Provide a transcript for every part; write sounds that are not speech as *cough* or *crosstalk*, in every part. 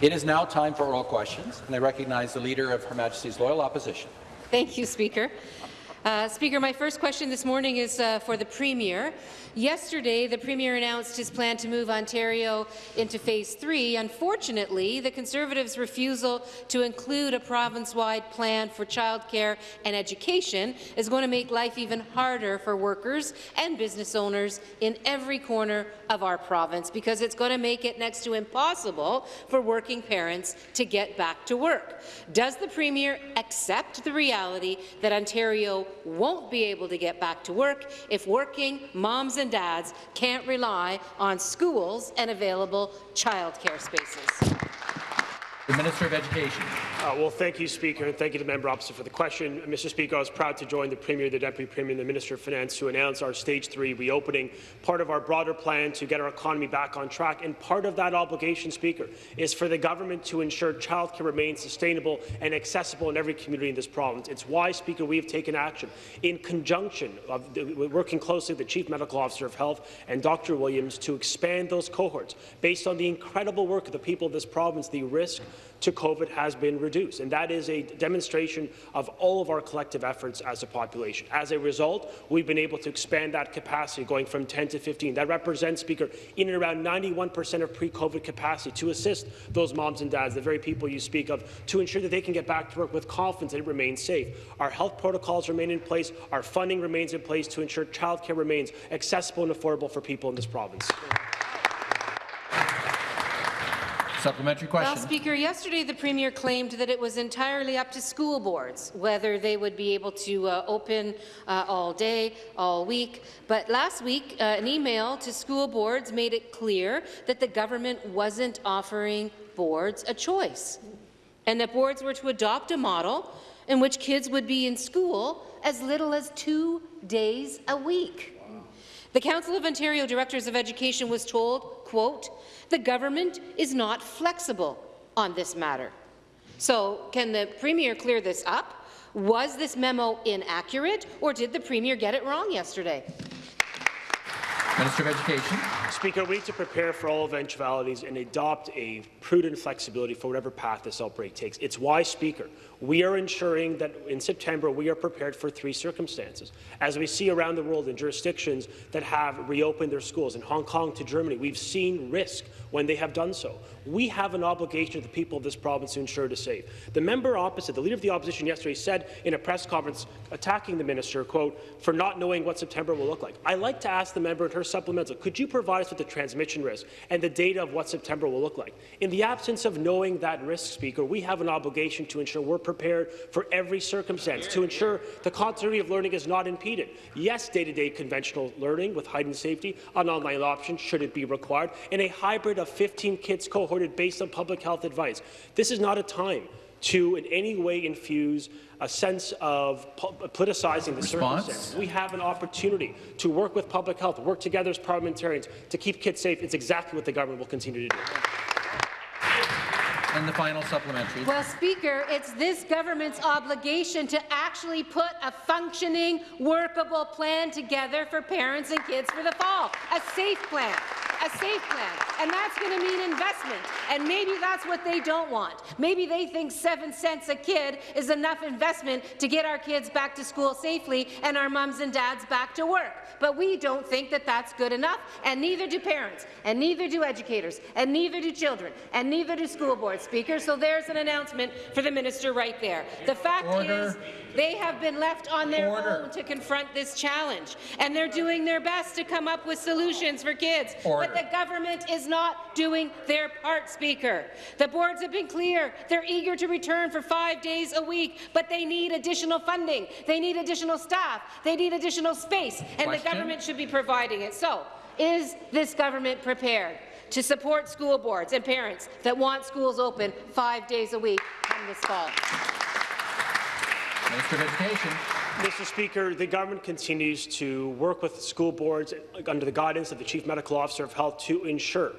It is now time for oral questions, and I recognize the Leader of Her Majesty's Loyal Opposition. Thank you, Speaker. Uh, Speaker, my first question this morning is uh, for the Premier. Yesterday, the Premier announced his plan to move Ontario into Phase 3. Unfortunately, the Conservatives' refusal to include a province-wide plan for childcare and education is going to make life even harder for workers and business owners in every corner of our province because it's going to make it next to impossible for working parents to get back to work. Does the Premier accept the reality that Ontario won't be able to get back to work if working moms and dads can't rely on schools and available childcare spaces. The Minister of Education. Uh, well, thank you, Speaker, and thank you to the member opposite for the question. Mr. Speaker, I was proud to join the Premier, the Deputy Premier, and the Minister of Finance to announce our Stage 3 reopening, part of our broader plan to get our economy back on track. And part of that obligation, Speaker, is for the government to ensure childcare remains sustainable and accessible in every community in this province. It's why, Speaker, we have taken action in conjunction of the, working closely with the Chief Medical Officer of Health and Dr. Williams to expand those cohorts based on the incredible work of the people of this province, the risk to COVID has been reduced, and that is a demonstration of all of our collective efforts as a population. As a result, we've been able to expand that capacity, going from 10 to 15. That represents, Speaker, in and around 91 percent of pre-COVID capacity to assist those moms and dads, the very people you speak of, to ensure that they can get back to work with confidence and it remains safe. Our health protocols remain in place, our funding remains in place to ensure childcare remains accessible and affordable for people in this province. Supplementary question. Well, Speaker, yesterday the Premier claimed that it was entirely up to school boards whether they would be able to uh, open uh, all day, all week. But last week, uh, an email to school boards made it clear that the government wasn't offering boards a choice, and that boards were to adopt a model in which kids would be in school as little as two days a week. The Council of Ontario Directors of Education was told, quote, the government is not flexible on this matter. So can the Premier clear this up? Was this memo inaccurate, or did the Premier get it wrong yesterday? Minister of Education. Speaker, we need to prepare for all eventualities and adopt a prudent flexibility for whatever path this outbreak takes. It's why, Speaker, we are ensuring that in September we are prepared for three circumstances. As we see around the world in jurisdictions that have reopened their schools, in Hong Kong to Germany, we've seen risk when they have done so. We have an obligation to the people of this province to ensure to save. The member opposite, the leader of the opposition yesterday, said in a press conference attacking the minister, quote, for not knowing what September will look like. I like to ask the member in her supplemental, could you provide us with the transmission risk and the data of what September will look like? In the absence of knowing that risk, Speaker, we have an obligation to ensure we're prepared for every circumstance, to ensure the continuity of learning is not impeded. Yes, day-to-day -day conventional learning with heightened safety, an online option should it be required, and a hybrid of 15 kids cohorted based on public health advice. This is not a time to in any way infuse a sense of politicizing the circumstance. We have an opportunity to work with public health, work together as parliamentarians to keep kids safe. It's exactly what the government will continue to do. And the final supplementary. Well, Speaker, it's this government's obligation to actually put a functioning, workable plan together for parents and kids for the fall, a safe plan a safe plan, and that's going to mean investment. And maybe that's what they don't want. Maybe they think seven cents a kid is enough investment to get our kids back to school safely and our mums and dads back to work. But we don't think that that's good enough, and neither do parents, and neither do educators, and neither do children, and neither do school board speakers. So there's an announcement for the minister right there. The fact Order. is they have been left on their Order. own to confront this challenge, and they're doing their best to come up with solutions for kids. Order. But the government is not doing their part, Speaker. The boards have been clear. They're eager to return for five days a week, but they need additional funding. They need additional staff. They need additional space, and Question? the government should be providing it. So, is this government prepared to support school boards and parents that want schools open five days a week come this fall? Minister of Education. Mr. Speaker, the government continues to work with school boards under the guidance of the Chief Medical Officer of Health to ensure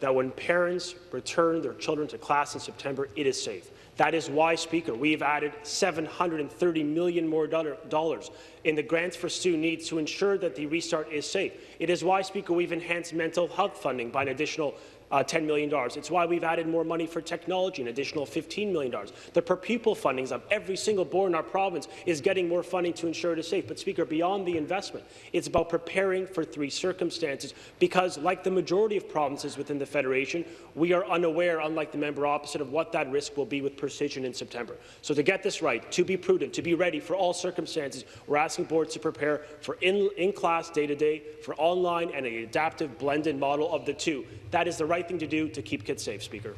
that when parents return their children to class in September, it is safe. That is why, Speaker, we have added $730 million more dollars in the grants for student needs to ensure that the restart is safe. It is why, Speaker, we've enhanced mental health funding by an additional uh, $10 million. It's why we've added more money for technology, an additional $15 million. The per pupil fundings of every single board in our province is getting more funding to ensure it is safe. But, Speaker, beyond the investment, it's about preparing for three circumstances because, like the majority of provinces within the Federation, we are unaware, unlike the member opposite, of what that risk will be with precision in September. So to get this right, to be prudent, to be ready for all circumstances, we're asking boards to prepare for in-class day-to-day, for online and an adaptive blended model of the two. That is the right thing to do to keep kids safe, Speaker.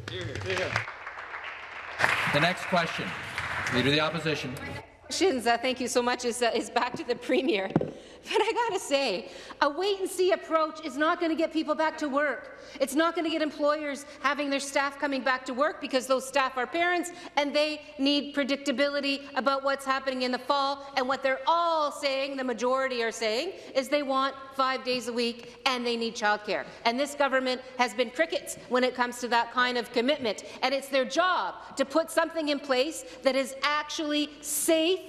The next question, Leader of the Opposition. Questions, uh, thank you so much, is, uh, is back to the Premier. *laughs* But I gotta say, a wait-and-see approach is not going to get people back to work. It's not going to get employers having their staff coming back to work because those staff are parents and they need predictability about what's happening in the fall. And what they're all saying, the majority are saying, is they want five days a week and they need childcare. And this government has been crickets when it comes to that kind of commitment. And it's their job to put something in place that is actually safe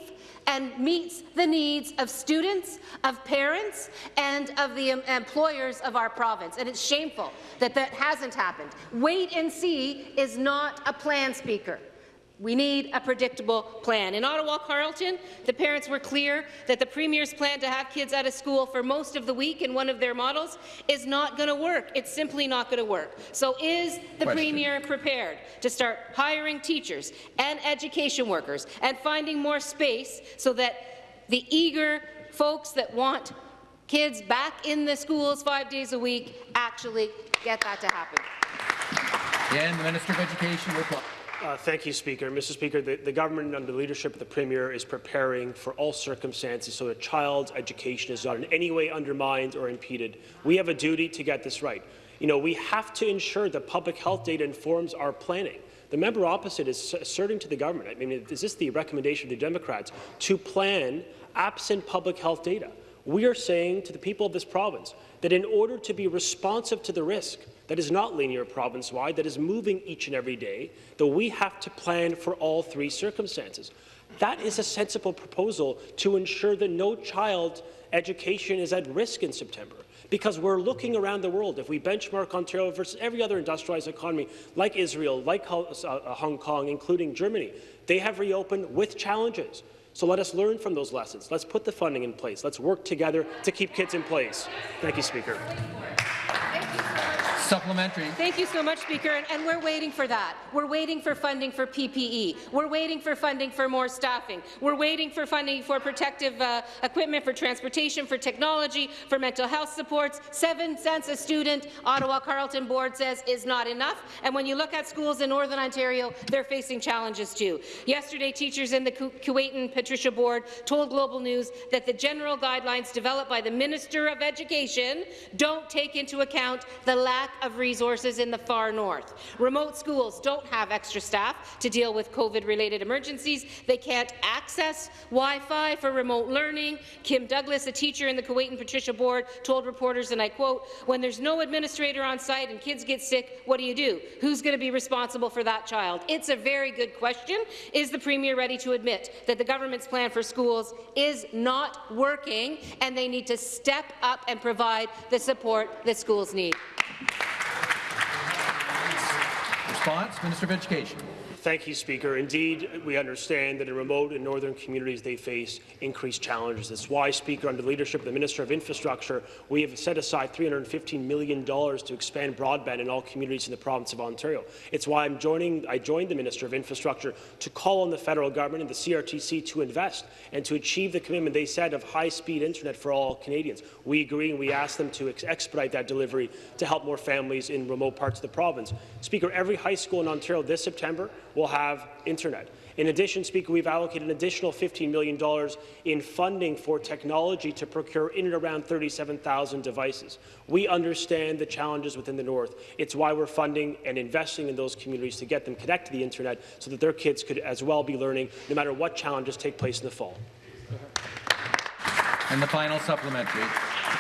and meets the needs of students, of parents, and of the employers of our province. And it's shameful that that hasn't happened. Wait and see is not a plan, Speaker. We need a predictable plan. In Ottawa Carleton, the parents were clear that the Premier's plan to have kids out of school for most of the week in one of their models is not going to work. It's simply not going to work. So is the Question. Premier prepared to start hiring teachers and education workers and finding more space so that the eager folks that want kids back in the schools five days a week actually get that to happen? And the Minister of Education reply. Uh, thank you, Speaker. Mr. Speaker, the, the, government under the leadership of the Premier is preparing for all circumstances so that a child's education is not in any way undermined or impeded. We have a duty to get this right. You know, we have to ensure that public health data informs our planning. The member opposite is asserting to the government, I mean, is this the recommendation of the Democrats, to plan absent public health data? We are saying to the people of this province that in order to be responsive to the risk, that is not linear province-wide, that is moving each and every day, that we have to plan for all three circumstances. That is a sensible proposal to ensure that no child education is at risk in September. Because we're looking around the world, if we benchmark Ontario versus every other industrialized economy, like Israel, like uh, Hong Kong, including Germany, they have reopened with challenges. So let us learn from those lessons. Let's put the funding in place. Let's work together to keep kids in place. Thank you, Speaker. Supplementary. Thank you so much, Speaker. And, and, we're waiting for that. We're waiting for funding for PPE. We're waiting for funding for more staffing. We're waiting for funding for protective uh, equipment, for transportation, for technology, for mental health supports. Seven cents a student, Ottawa Carleton Board says, is not enough. And when you look at schools in Northern Ontario, they're facing challenges too. Yesterday, teachers in the and Patricia Board told Global News that the general guidelines developed by the Minister of Education don't take into account the lack of resources in the far north. Remote schools don't have extra staff to deal with COVID-related emergencies. They can't access Wi-Fi for remote learning. Kim Douglas, a teacher in the Keewatin-Patricia Board, told reporters, and I quote, when there's no administrator on site and kids get sick, what do you do? Who's going to be responsible for that child? It's a very good question. Is the Premier ready to admit that the government's plan for schools is not working and they need to step up and provide the support that schools need? Response, Minister of Education. Thank you, Speaker. Indeed, we understand that in remote and northern communities they face increased challenges. That's why, Speaker, under the leadership of the Minister of Infrastructure, we have set aside $315 million to expand broadband in all communities in the province of Ontario. It's why I'm joining, I joined the Minister of Infrastructure to call on the federal government and the CRTC to invest and to achieve the commitment they said of high-speed internet for all Canadians. We agree and we ask them to ex expedite that delivery to help more families in remote parts of the province. Speaker, every high school in Ontario this September will have internet. In addition, Speaker, we've allocated an additional $15 million in funding for technology to procure in and around 37,000 devices. We understand the challenges within the North. It's why we're funding and investing in those communities to get them connected to the internet so that their kids could as well be learning no matter what challenges take place in the fall. And the final supplementary.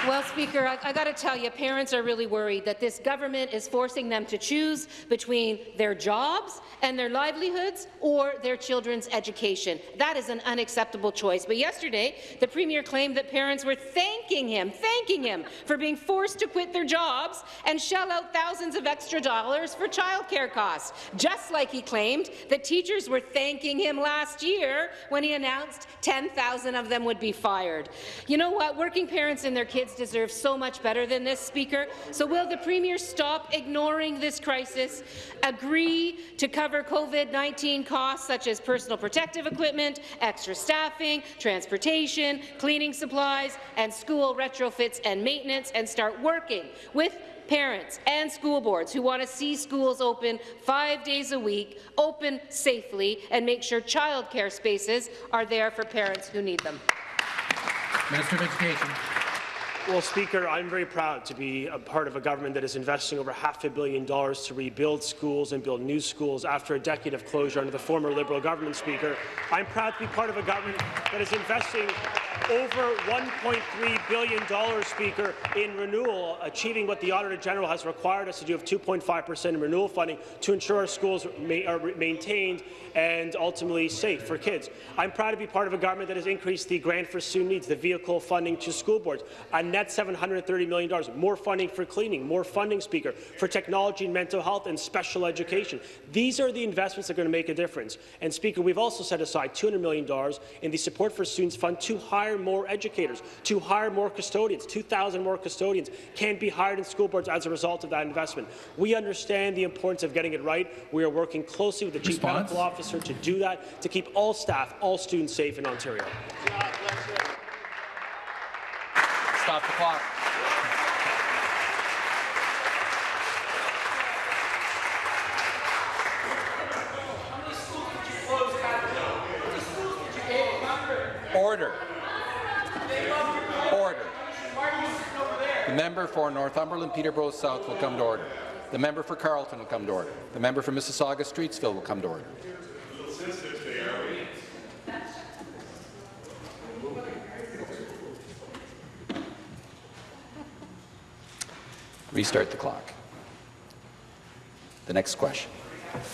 Well, Speaker, I, I got to tell you, parents are really worried that this government is forcing them to choose between their jobs and their livelihoods or their children's education. That is an unacceptable choice. But yesterday, the Premier claimed that parents were thanking him, thanking him for being forced to quit their jobs and shell out thousands of extra dollars for childcare costs, just like he claimed that teachers were thanking him last year when he announced 10,000 of them would be fired. You know what? Working parents and their kids deserve so much better than this, Speaker. So will the Premier stop ignoring this crisis, agree to cover COVID-19 costs such as personal protective equipment, extra staffing, transportation, cleaning supplies, and school retrofits and maintenance, and start working with parents and school boards who want to see schools open five days a week, open safely, and make sure childcare spaces are there for parents who need them. Minister of Education. Well, Speaker, I'm very proud to be a part of a government that is investing over half a billion dollars to rebuild schools and build new schools after a decade of closure under the former Liberal government, Speaker. I'm proud to be part of a government that is investing over $1.3 billion, Speaker, in renewal, achieving what the Auditor General has required us to do of 2.5 per cent in renewal funding to ensure our schools are maintained and ultimately safe for kids. I'm proud to be part of a government that has increased the grant for student needs, the vehicle funding to school boards, a net $730 million, more funding for cleaning, more funding, Speaker, for technology and mental health and special education. These are the investments that are going to make a difference. And, Speaker, we've also set aside $200 million in the Support for Students Fund to hire more educators, to hire more custodians. 2,000 more custodians can be hired in school boards as a result of that investment. We understand the importance of getting it right. We are working closely with the Chief Medical Officer to do that, to keep all staff, all students safe in Ontario. Stop the clock. Order. Order. The member for Northumberland Peterborough South will come to order. The member for Carleton will come to order. The member for Mississauga Streetsville will come to order. Restart the clock. The next question.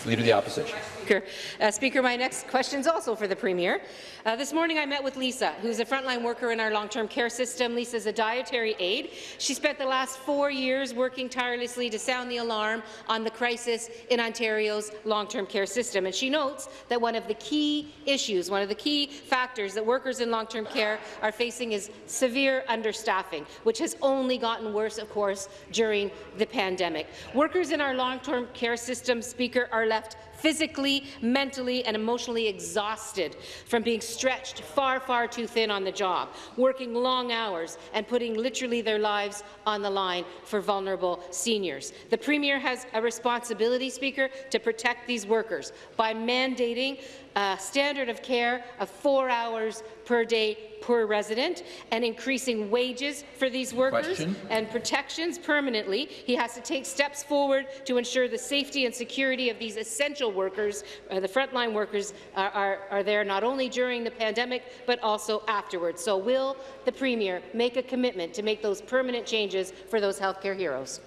Leader of the Opposition. Speaker. Uh, Speaker, my next question is also for the Premier. Uh, this morning I met with Lisa, who's a frontline worker in our long-term care system. Lisa is a dietary aide. She spent the last four years working tirelessly to sound the alarm on the crisis in Ontario's long-term care system. And she notes that one of the key issues, one of the key factors that workers in long-term care are facing is severe understaffing, which has only gotten worse, of course, during the pandemic. Workers in our long-term care system, Speaker, are left physically, mentally, and emotionally exhausted from being stretched far, far too thin on the job, working long hours and putting literally their lives on the line for vulnerable seniors. The Premier has a responsibility, Speaker, to protect these workers by mandating a standard of care of four hours per day per resident and increasing wages for these workers Question. and protections permanently. He has to take steps forward to ensure the safety and security of these essential workers, uh, the frontline workers, are, are, are there not only during the pandemic but also afterwards. So will the Premier make a commitment to make those permanent changes for those healthcare heroes?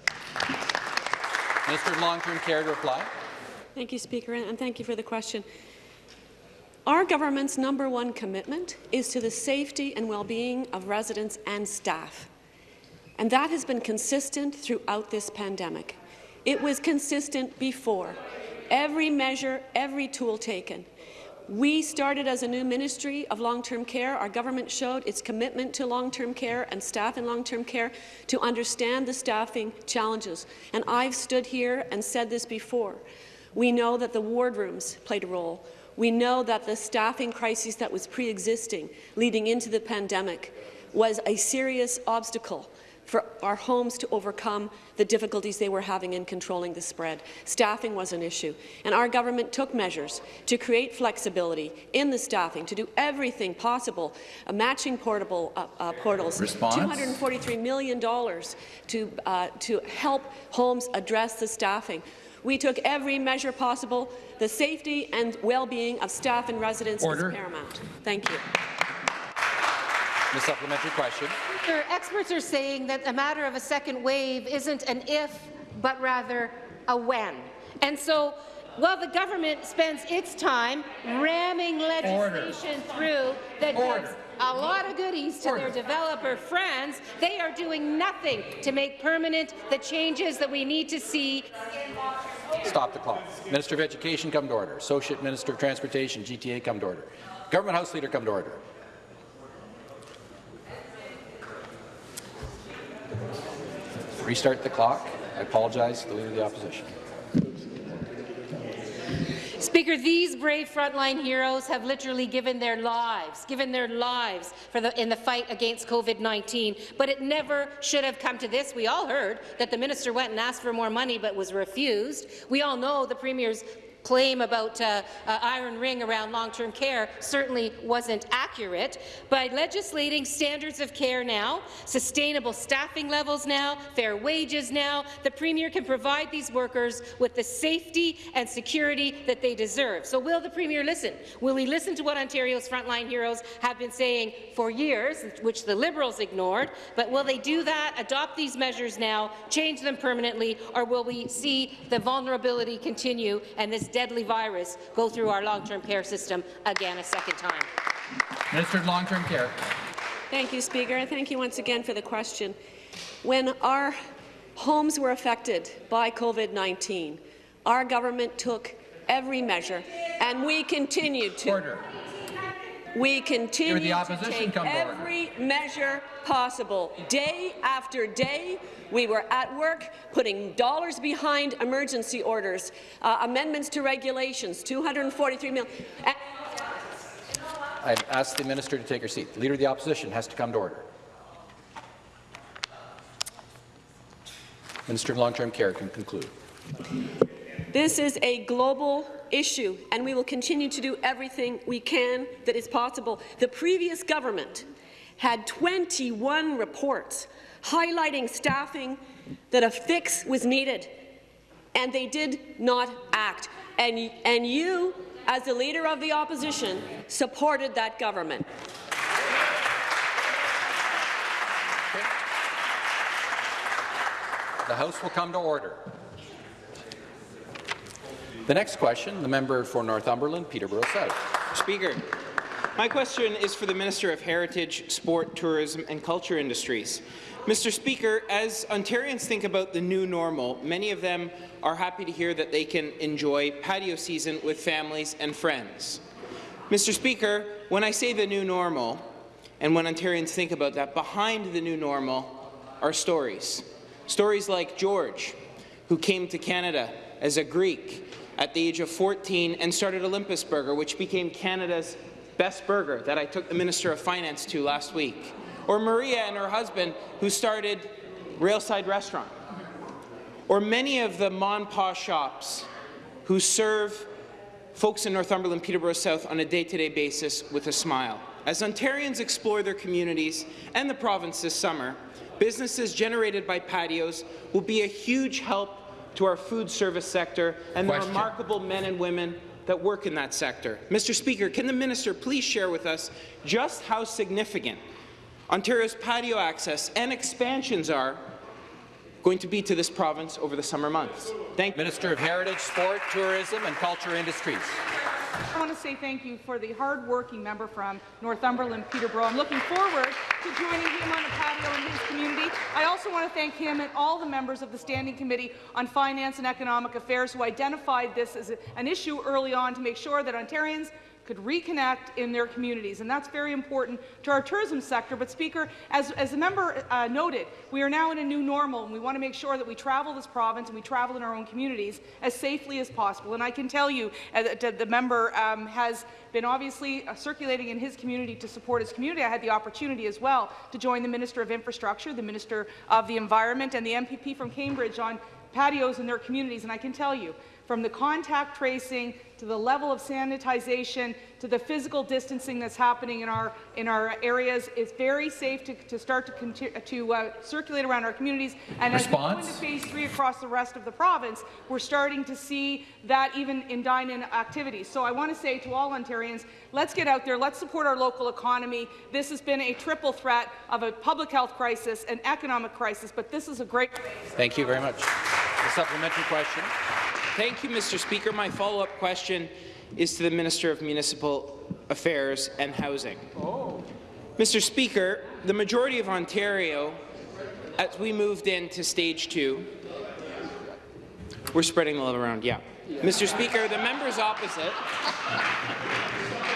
Mr. of Long-Term Care to reply. Thank you, Speaker, and thank you for the question. Our government's number one commitment is to the safety and well-being of residents and staff, and that has been consistent throughout this pandemic. It was consistent before. Every measure, every tool taken. We started as a new ministry of long-term care. Our government showed its commitment to long-term care and staff in long-term care to understand the staffing challenges. And I've stood here and said this before. We know that the ward rooms played a role. We know that the staffing crisis that was pre-existing leading into the pandemic was a serious obstacle for our homes to overcome the difficulties they were having in controlling the spread. Staffing was an issue, and our government took measures to create flexibility in the staffing, to do everything possible, uh, matching portable uh, uh, portals, Response? $243 million to, uh, to help homes address the staffing. We took every measure possible. The safety and well-being of staff and residents Order. is paramount. Thank you. The supplementary question. Sir, experts are saying that a matter of a second wave isn't an if, but rather a when. And so, while the government spends its time ramming legislation through that Order. gives a lot of goodies to their developer friends, they are doing nothing to make permanent the changes that we need to see. Stop the clock. Minister of Education, come to order. Associate Minister of Transportation, GTA, come to order. Government House Leader, come to order. Restart the clock. I apologize to the Leader of the Opposition. Speaker, these brave frontline heroes have literally given their lives, given their lives the, in the fight against COVID-19, but it never should have come to this. We all heard that the minister went and asked for more money but was refused. We all know the Premier's claim about uh, uh, iron ring around long-term care certainly wasn't accurate. By legislating standards of care now, sustainable staffing levels now, fair wages now, the Premier can provide these workers with the safety and security that they deserve. So will the Premier listen? Will he listen to what Ontario's frontline heroes have been saying for years, which the Liberals ignored, but will they do that, adopt these measures now, change them permanently, or will we see the vulnerability continue and this deadly virus go through our long-term care system again a second time. Minister of Long-Term Care. Thank you, Speaker, and thank you once again for the question. When our homes were affected by COVID-19, our government took every measure, and we continued to. Order. We continue to take come to order. every measure possible. Day after day, we were at work putting dollars behind emergency orders, uh, amendments to regulations, 243 million. I've asked the minister to take her seat. The Leader of the Opposition has to come to order. Minister of Long-Term Care can conclude. This is a global issue, and we will continue to do everything we can that is possible. The previous government had 21 reports highlighting staffing that a fix was needed, and they did not act. And, and you, as the Leader of the Opposition, supported that government. The House will come to order. The next question, the member for Northumberland, Peterborough South. Speaker, my question is for the Minister of Heritage, Sport, Tourism and Culture Industries. Mr. Speaker, as Ontarians think about the new normal, many of them are happy to hear that they can enjoy patio season with families and friends. Mr. Speaker, when I say the new normal, and when Ontarians think about that, behind the new normal are stories. Stories like George, who came to Canada as a Greek at the age of 14 and started Olympus Burger, which became Canada's best burger that I took the Minister of Finance to last week. Or Maria and her husband, who started Railside Restaurant. Or many of the Mon Pa shops who serve folks in Northumberland, Peterborough South on a day-to-day basis with a smile. As Ontarians explore their communities and the province this summer, businesses generated by patios will be a huge help to our food service sector and Question. the remarkable men and women that work in that sector. Mr. Speaker, can the minister please share with us just how significant Ontario's patio access and expansions are going to be to this province over the summer months? Thank you. Minister of Heritage, Sport, Tourism and Culture Industries. I want to say thank you for the hard-working member from Northumberland, Peterborough. I'm looking forward to joining him on the patio in his community. I also want to thank him and all the members of the Standing Committee on Finance and Economic Affairs who identified this as an issue early on to make sure that Ontarians could reconnect in their communities, and that's very important to our tourism sector. But, Speaker, as, as the member uh, noted, we are now in a new normal, and we want to make sure that we travel this province and we travel in our own communities as safely as possible. And I can tell you uh, that the member um, has been obviously uh, circulating in his community to support his community. I had the opportunity as well to join the Minister of Infrastructure, the Minister of the Environment, and the MPP from Cambridge on patios in their communities, and I can tell you, from the contact tracing to the level of sanitization, to the physical distancing that's happening in our in our areas. It's very safe to, to start to, to uh, circulate around our communities. And as we go into phase three across the rest of the province, we're starting to see that even in dine-in activities. So I want to say to all Ontarians, let's get out there, let's support our local economy. This has been a triple threat of a public health crisis, an economic crisis, but this is a great Thank you very much. The supplementary question. Thank you, Mr. Speaker. My follow-up question is to the Minister of Municipal Affairs and Housing. Oh. Mr. Speaker, the majority of Ontario, as we moved into stage two, we're spreading the love around, yeah. Mr. Speaker, the members opposite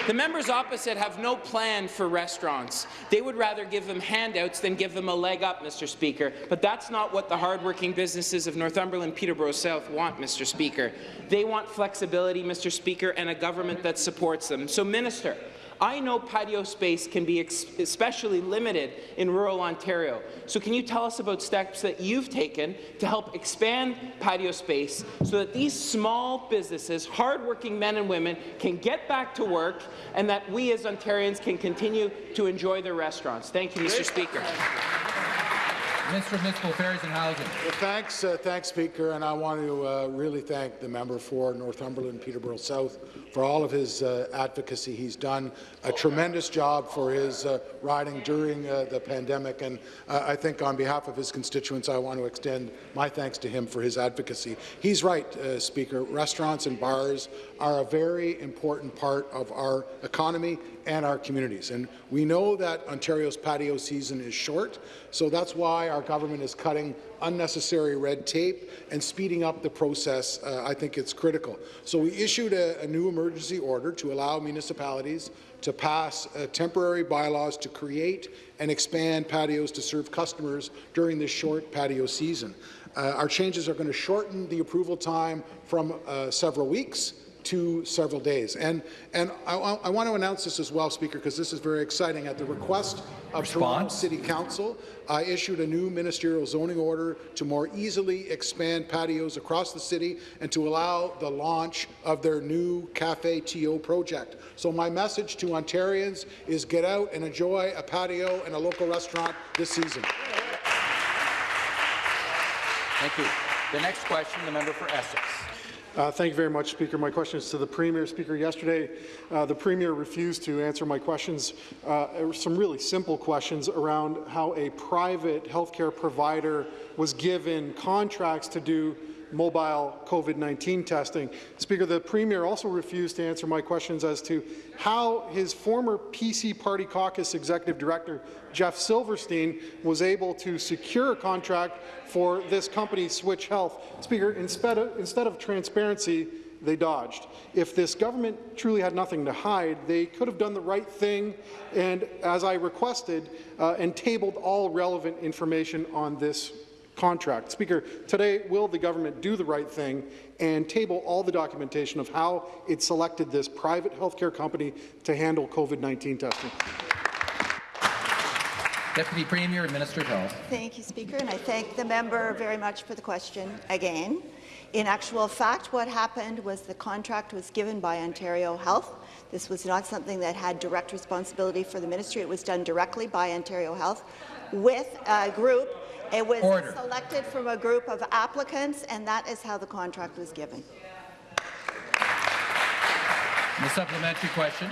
the members opposite have no plan for restaurants. They would rather give them handouts than give them a leg up, Mr. Speaker. But that's not what the hardworking businesses of Northumberland, Peterborough South want, Mr. Speaker. They want flexibility, Mr. Speaker, and a government that supports them. So, Minister, I know patio space can be ex especially limited in rural Ontario. So can you tell us about steps that you've taken to help expand patio space so that these small businesses, hardworking men and women, can get back to work and that we as Ontarians can continue to enjoy their restaurants? Thank you, Mr. Speaker. Minister of Municipal Affairs and Housing. Well, thanks, uh, thanks, Speaker, and I want to uh, really thank the member for Northumberland, Peterborough South, for all of his uh, advocacy. He's done a tremendous job for his uh, riding during uh, the pandemic, and uh, I think on behalf of his constituents, I want to extend my thanks to him for his advocacy. He's right, Speaker. Restaurants and bars are a very important part of our economy and our communities. And we know that Ontario's patio season is short, so that's why our government is cutting unnecessary red tape and speeding up the process. Uh, I think it's critical. So we issued a, a new emergency order to allow municipalities to pass uh, temporary bylaws to create and expand patios to serve customers during this short patio season. Uh, our changes are going to shorten the approval time from uh, several weeks to several days. And, and I, I want to announce this as well, Speaker, because this is very exciting. At the request of Toronto City Council, I issued a new ministerial zoning order to more easily expand patios across the city and to allow the launch of their new Cafe TO project. So my message to Ontarians is get out and enjoy a patio and a local restaurant this season. Thank you. The next question, the member for Essex. Uh, Thank you very much, Speaker. My question is to the Premier. Speaker, yesterday uh, the Premier refused to answer my questions, uh, some really simple questions around how a private healthcare provider was given contracts to do mobile COVID-19 testing. Speaker, the Premier also refused to answer my questions as to how his former PC Party Caucus Executive Director, Jeff Silverstein, was able to secure a contract for this company, Switch Health. Speaker, instead of, instead of transparency, they dodged. If this government truly had nothing to hide, they could have done the right thing and, as I requested, uh, and tabled all relevant information on this contract. Speaker, today, will the government do the right thing and table all the documentation of how it selected this private healthcare company to handle COVID-19 testing? Deputy Premier and Minister of Health. Thank you, Speaker, and I thank the member very much for the question again. In actual fact, what happened was the contract was given by Ontario Health. This was not something that had direct responsibility for the ministry. It was done directly by Ontario Health with a group. It was Order. selected from a group of applicants, and that is how the contract was given. The supplementary question.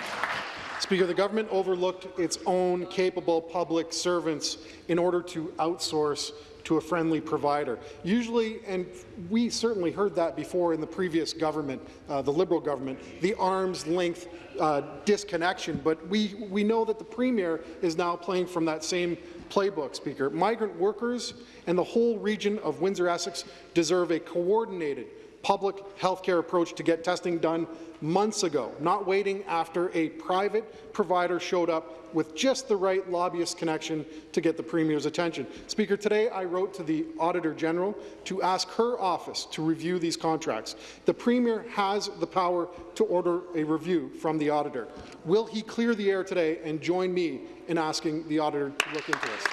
Speaker, the government overlooked its own capable public servants in order to outsource to a friendly provider. Usually, and we certainly heard that before in the previous government, uh, the Liberal government, the arm's length uh, disconnection, but we, we know that the Premier is now playing from that same playbook, Speaker. Migrant workers and the whole region of Windsor-Essex deserve a coordinated public health care approach to get testing done months ago, not waiting after a private provider showed up with just the right lobbyist connection to get the Premier's attention. Speaker, today I wrote to the Auditor General to ask her office to review these contracts. The Premier has the power to order a review from the Auditor. Will he clear the air today and join me in asking the Auditor to look into this?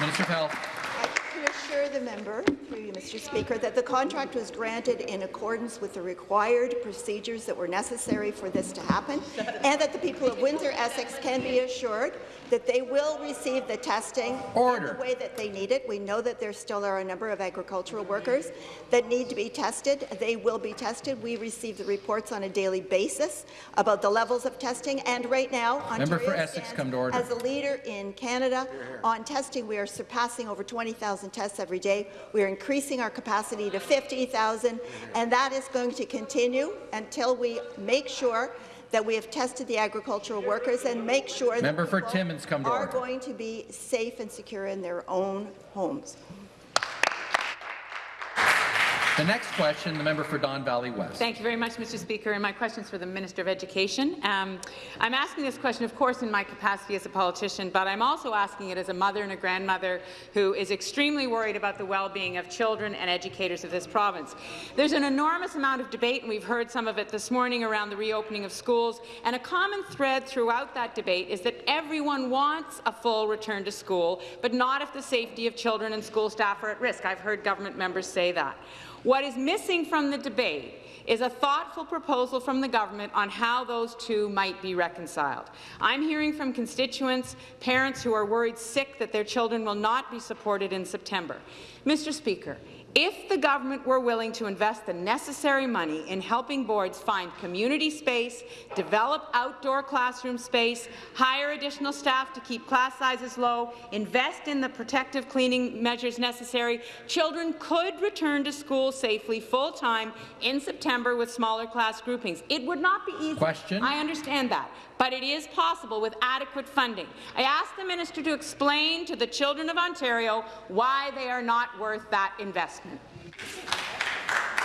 Minister of Health. Assure the member, through you, Mr. Speaker, that the contract was granted in accordance with the required procedures that were necessary for this to happen, and that the people of Windsor, Essex can be assured that they will receive the testing Order. in the way that they need it. We know that there still are a number of agricultural workers that need to be tested. They will be tested. We receive the reports on a daily basis about the levels of testing, and right now, Member Ontario for Essex, come to order. as a leader in Canada on testing. We are surpassing over 20,000 tests every day. We are increasing our capacity to 50,000, and that is going to continue until we make sure that we have tested the agricultural workers and make sure Member that for people Timmins, come to are order. going to be safe and secure in their own homes. The next question, the member for Don Valley West. Thank you very much, Mr. Speaker. And my question is for the Minister of Education. Um, I'm asking this question, of course, in my capacity as a politician, but I'm also asking it as a mother and a grandmother who is extremely worried about the well-being of children and educators of this province. There's an enormous amount of debate, and we've heard some of it this morning around the reopening of schools, and a common thread throughout that debate is that everyone wants a full return to school, but not if the safety of children and school staff are at risk. I've heard government members say that. What is missing from the debate is a thoughtful proposal from the government on how those two might be reconciled. I'm hearing from constituents, parents who are worried sick that their children will not be supported in September. Mr. Speaker, if the government were willing to invest the necessary money in helping boards find community space, develop outdoor classroom space, hire additional staff to keep class sizes low, invest in the protective cleaning measures necessary, children could return to school safely full-time in September with smaller class groupings. It would not be easy. Question. I understand that, but it is possible with adequate funding. I ask the minister to explain to the children of Ontario why they are not worth that investment. próxima.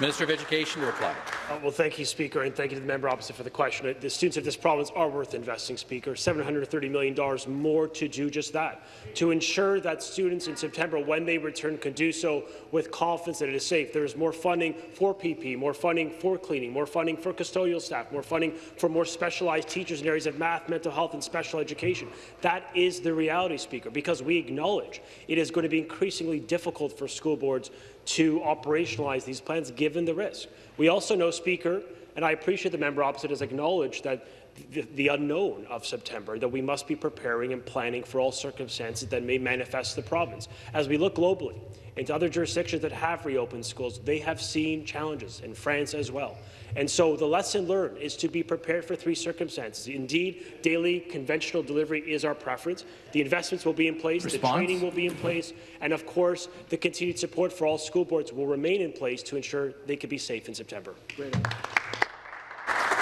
Minister of Education to reply. Uh, Well, thank you, Speaker, and thank you to the member opposite for the question. Uh, The students of this province are worth investing, Speaker. $730 million more to do just that, to ensure that students in September, when they return, can do so with confidence that it is safe. There is more funding for PP, more funding for cleaning, more funding for custodial staff, more funding for more specialized teachers in areas of math, mental health, and special education. That is the reality, Speaker, because we acknowledge it is going to be increasingly difficult for school boards to operationalize these plans given the risk. We also know, Speaker, and I appreciate the member opposite has acknowledged that the, the unknown of September, that we must be preparing and planning for all circumstances that may manifest the province. As we look globally into other jurisdictions that have reopened schools, they have seen challenges, in France as well. And so the lesson learned is to be prepared for three circumstances. Indeed, daily conventional delivery is our preference. The investments will be in place, Response? the training will be in place, and of course, the continued support for all school boards will remain in place to ensure they can be safe in September.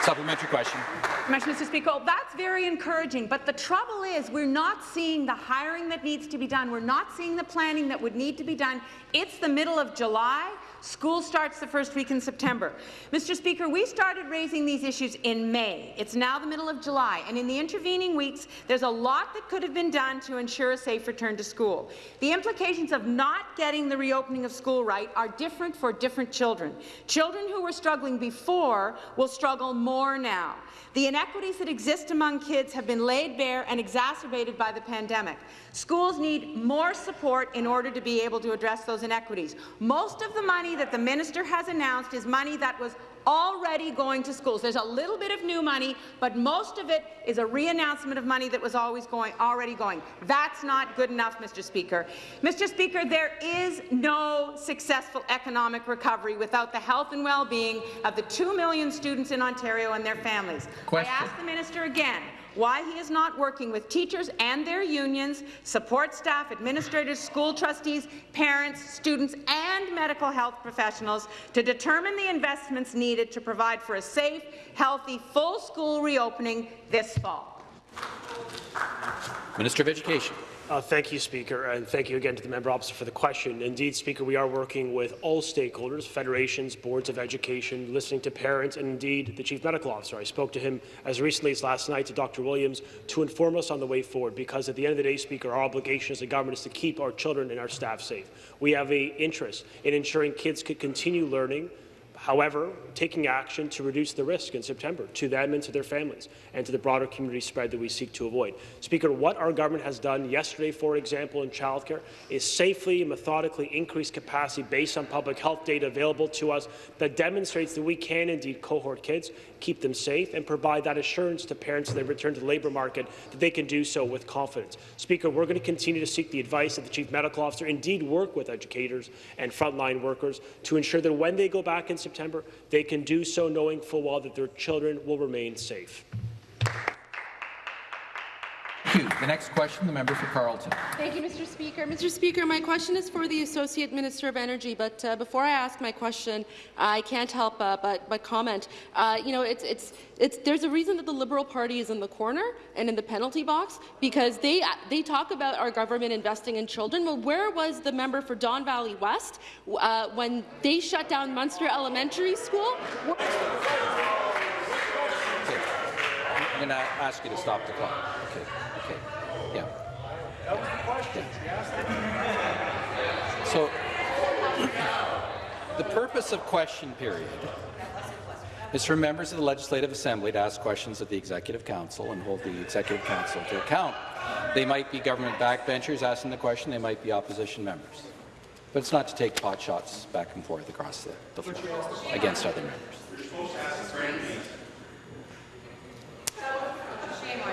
Supplementary question. Mr. Speaker, Well, that's very encouraging, but the trouble is we're not seeing the hiring that needs to be done. We're not seeing the planning that would need to be done. It's the middle of July. School starts the first week in September. Mr. Speaker, we started raising these issues in May. It's now the middle of July, and in the intervening weeks, there's a lot that could have been done to ensure a safe return to school. The implications of not getting the reopening of school right are different for different children. Children who were struggling before will struggle more now. The inequities that exist among kids have been laid bare and exacerbated by the pandemic. Schools need more support in order to be able to address those inequities. Most of the money that the minister has announced is money that was already going to schools. There's a little bit of new money, but most of it is a re-announcement of money that was always going, already going. That's not good enough, Mr. Speaker. Mr. Speaker, there is no successful economic recovery without the health and well-being of the 2 million students in Ontario and their families. Question. I ask the minister again why he is not working with teachers and their unions, support staff, administrators, school trustees, parents, students, and medical health professionals to determine the investments needed to provide for a safe, healthy, full school reopening this fall. Minister of Education. Uh, thank you, Speaker, and thank you again to the member opposite for the question. Indeed, Speaker, we are working with all stakeholders, federations, boards of education, listening to parents, and indeed the Chief Medical Officer. I spoke to him as recently as last night to Dr. Williams to inform us on the way forward, because at the end of the day, Speaker, our obligation as a government is to keep our children and our staff safe. We have a interest in ensuring kids could continue learning, However, taking action to reduce the risk in September to them and to their families and to the broader community spread that we seek to avoid. Speaker, what our government has done yesterday, for example, in childcare, is safely and methodically increase capacity based on public health data available to us that demonstrates that we can indeed cohort kids, keep them safe, and provide that assurance to parents as they return to the labour market that they can do so with confidence. Speaker, we're going to continue to seek the advice of the Chief Medical Officer, indeed work with educators and frontline workers to ensure that when they go back in September, they can do so knowing full well that their children will remain safe. The next question, the member for Carleton. Thank you, Mr. Speaker. Mr. Speaker, my question is for the Associate Minister of Energy, but uh, before I ask my question, I can't help uh, but, but comment. Uh, you know, it's, it's, it's, there's a reason that the Liberal Party is in the corner and in the penalty box, because they, they talk about our government investing in children. Well, where was the member for Don Valley West uh, when they shut down Munster Elementary School? I'm going to ask you to stop the clock. That was the question. So, the purpose of question period is for members of the Legislative Assembly to ask questions of the Executive Council and hold the Executive Council to account. They might be government backbenchers asking the question, they might be opposition members. But it's not to take pot shots back and forth across the, the floor against other members.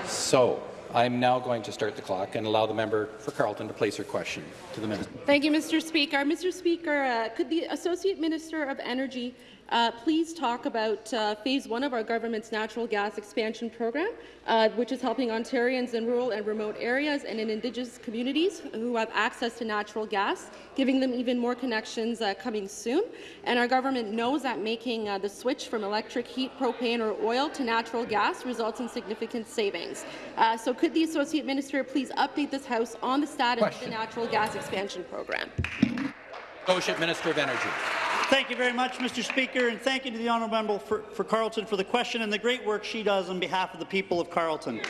So, I'm now going to start the clock and allow the member for Carleton to place her question to the minister. Thank you, Mr. Speaker. Mr. Speaker, uh, could the Associate Minister of Energy uh, please talk about uh, phase one of our government's natural gas expansion program, uh, which is helping Ontarians in rural and remote areas and in Indigenous communities who have access to natural gas, giving them even more connections uh, coming soon. And our government knows that making uh, the switch from electric heat, propane or oil to natural gas results in significant savings. Uh, so could the Associate Minister please update this House on the status Question. of the natural gas expansion program? Minister of Energy. Thank you very much, Mr. Speaker, and thank you to the honourable member for, for Carleton for the question and the great work she does on behalf of the people of Carleton.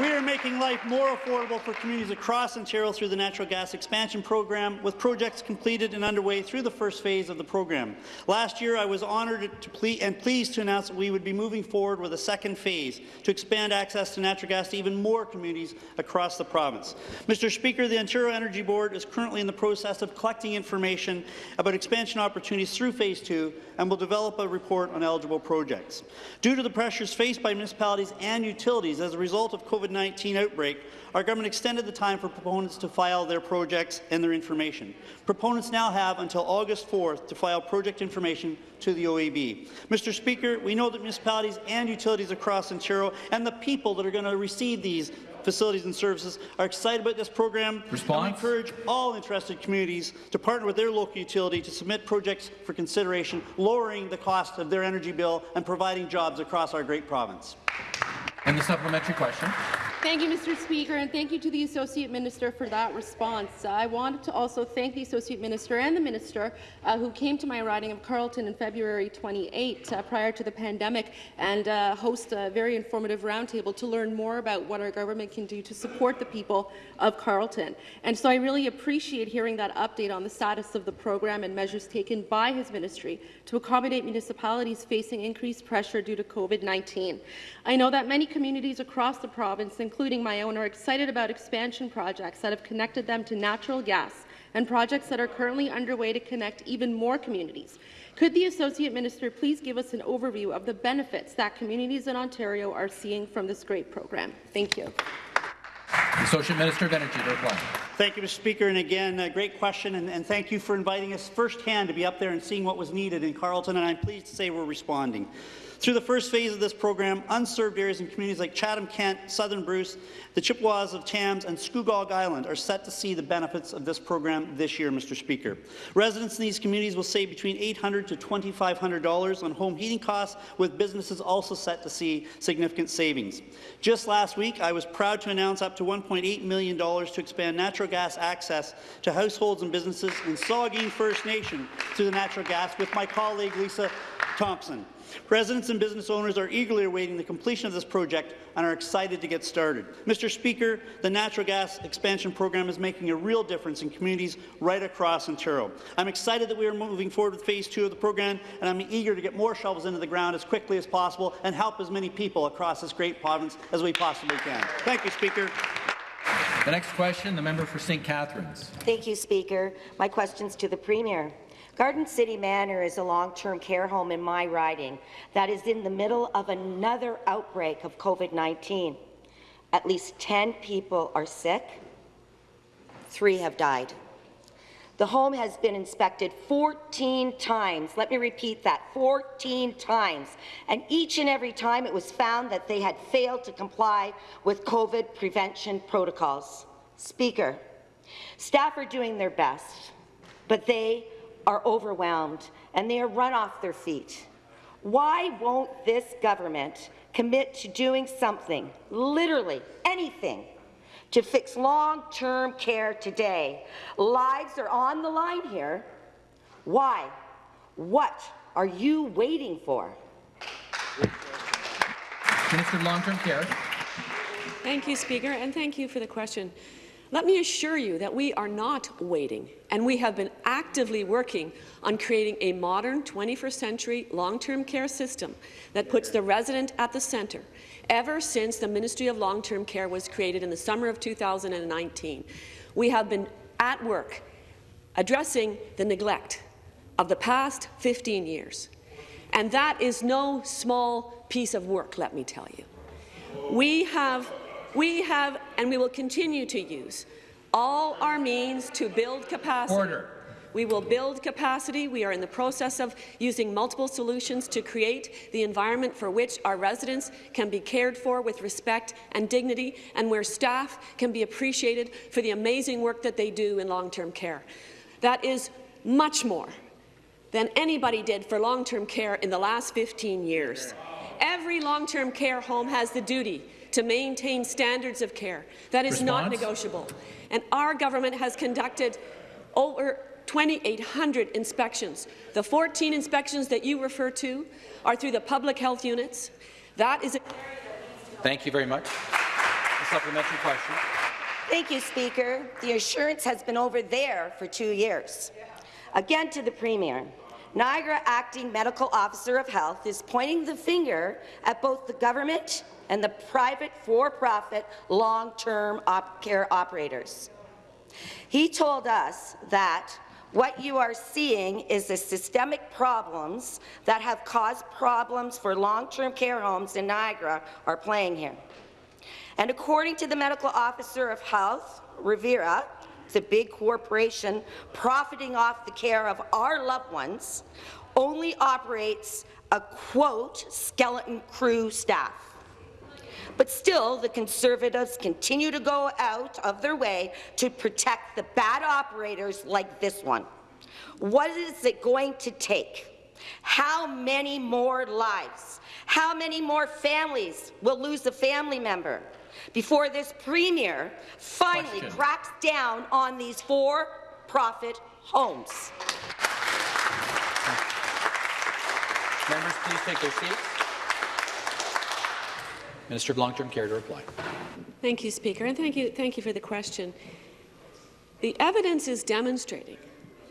We are making life more affordable for communities across Ontario through the natural gas expansion program, with projects completed and underway through the first phase of the program. Last year, I was honoured ple and pleased to announce that we would be moving forward with a second phase to expand access to natural gas to even more communities across the province. Mr. Speaker, the Ontario Energy Board is currently in the process of collecting information about expansion opportunities through phase two and will develop a report on eligible projects. Due to the pressures faced by municipalities and utilities as a result of COVID-19 outbreak, our government extended the time for proponents to file their projects and their information. Proponents now have until August 4th to file project information to the OEB. Mr. Speaker, we know that municipalities and utilities across Ontario and the people that are going to receive these facilities and services are excited about this program. Response? And encourage all interested communities to partner with their local utility to submit projects for consideration, lowering the cost of their energy bill and providing jobs across our great province. And the supplementary question. Thank you, Mr. Speaker, and thank you to the Associate Minister for that response. Uh, I wanted to also thank the Associate Minister and the Minister uh, who came to my riding of Carleton in February 28 uh, prior to the pandemic and uh, host a very informative roundtable to learn more about what our government can do to support the people of Carleton. And so I really appreciate hearing that update on the status of the program and measures taken by his ministry to accommodate municipalities facing increased pressure due to COVID-19. I know that many communities across the province, including my own, are excited about expansion projects that have connected them to natural gas and projects that are currently underway to connect even more communities. Could the Associate Minister please give us an overview of the benefits that communities in Ontario are seeing from this great program? Thank you. Associate Minister of Energy to reply. Thank you, Mr. Speaker. And again, a great question, and, and, thank you for inviting us firsthand to be up there and seeing what was needed in Carleton, and I'm pleased to say we're responding. Through the first phase of this program, unserved areas in communities like Chatham-Kent, Southern Bruce, the Chippewas of Thames, and Scugog Island are set to see the benefits of this program this year, Mr. Speaker. Residents in these communities will save between $800 to $2,500 on home heating costs, with businesses also set to see significant savings. Just last week, I was proud to announce up to $1.8 million to expand natural gas access to households and businesses in Saugeen First Nation through the natural gas with my colleague Lisa Thompson. Residents and business owners are eagerly awaiting the completion of this project and are excited to get started. Mr. Speaker, the natural gas expansion program is making a real difference in communities right across Ontario. I'm excited that we are moving forward with phase two of the program, and I'm eager to get more shovels into the ground as quickly as possible and help as many people across this great province as we possibly can. Thank you, Speaker. The next question, the member for St. Catharines. Thank you, Speaker. My question's to the Premier. Garden City Manor is a long-term care home in my riding that is in the middle of another outbreak of COVID-19. At least 10 people are sick. Three have died. The home has been inspected 14 times. Let me repeat that, 14 times. And each and every time it was found that they had failed to comply with COVID prevention protocols. Speaker, staff are doing their best, but they are overwhelmed and they are run off their feet. Why won't this government commit to doing something, literally anything, to fix long-term care today? Lives are on the line here. Why? What are you waiting for? Minister of Long-Term Care. Thank you, Speaker, and thank you for the question. Let me assure you that we are not waiting, and we have been actively working on creating a modern 21st century long-term care system that puts the resident at the centre ever since the Ministry of Long-Term Care was created in the summer of 2019. We have been at work addressing the neglect of the past 15 years, and that is no small piece of work, let me tell you. We have we have, and we will continue to use, all our means to build capacity. Order. We will build capacity. We are in the process of using multiple solutions to create the environment for which our residents can be cared for with respect and dignity, and where staff can be appreciated for the amazing work that they do in long-term care. That is much more than anybody did for long-term care in the last 15 years. Every long-term care home has the duty to maintain standards of care. That is Response? not negotiable. And our government has conducted over 2,800 inspections. The 14 inspections that you refer to are through the public health units. That is a Thank you very much. A supplementary question. Thank you, Speaker. The assurance has been over there for two years. Again to the Premier. Niagara Acting Medical Officer of Health is pointing the finger at both the government and the private for-profit long-term op care operators. He told us that what you are seeing is the systemic problems that have caused problems for long-term care homes in Niagara are playing here. And according to the medical officer of health, Revera, the big corporation profiting off the care of our loved ones, only operates a, quote, skeleton crew staff. But still, the Conservatives continue to go out of their way to protect the bad operators like this one. What is it going to take? How many more lives? How many more families will lose a family member before this Premier finally Question. cracks down on these for-profit homes? Members, please take their seats. Minister of Long-Term Care to reply. Thank you, Speaker, and thank you, thank you for the question. The evidence is demonstrating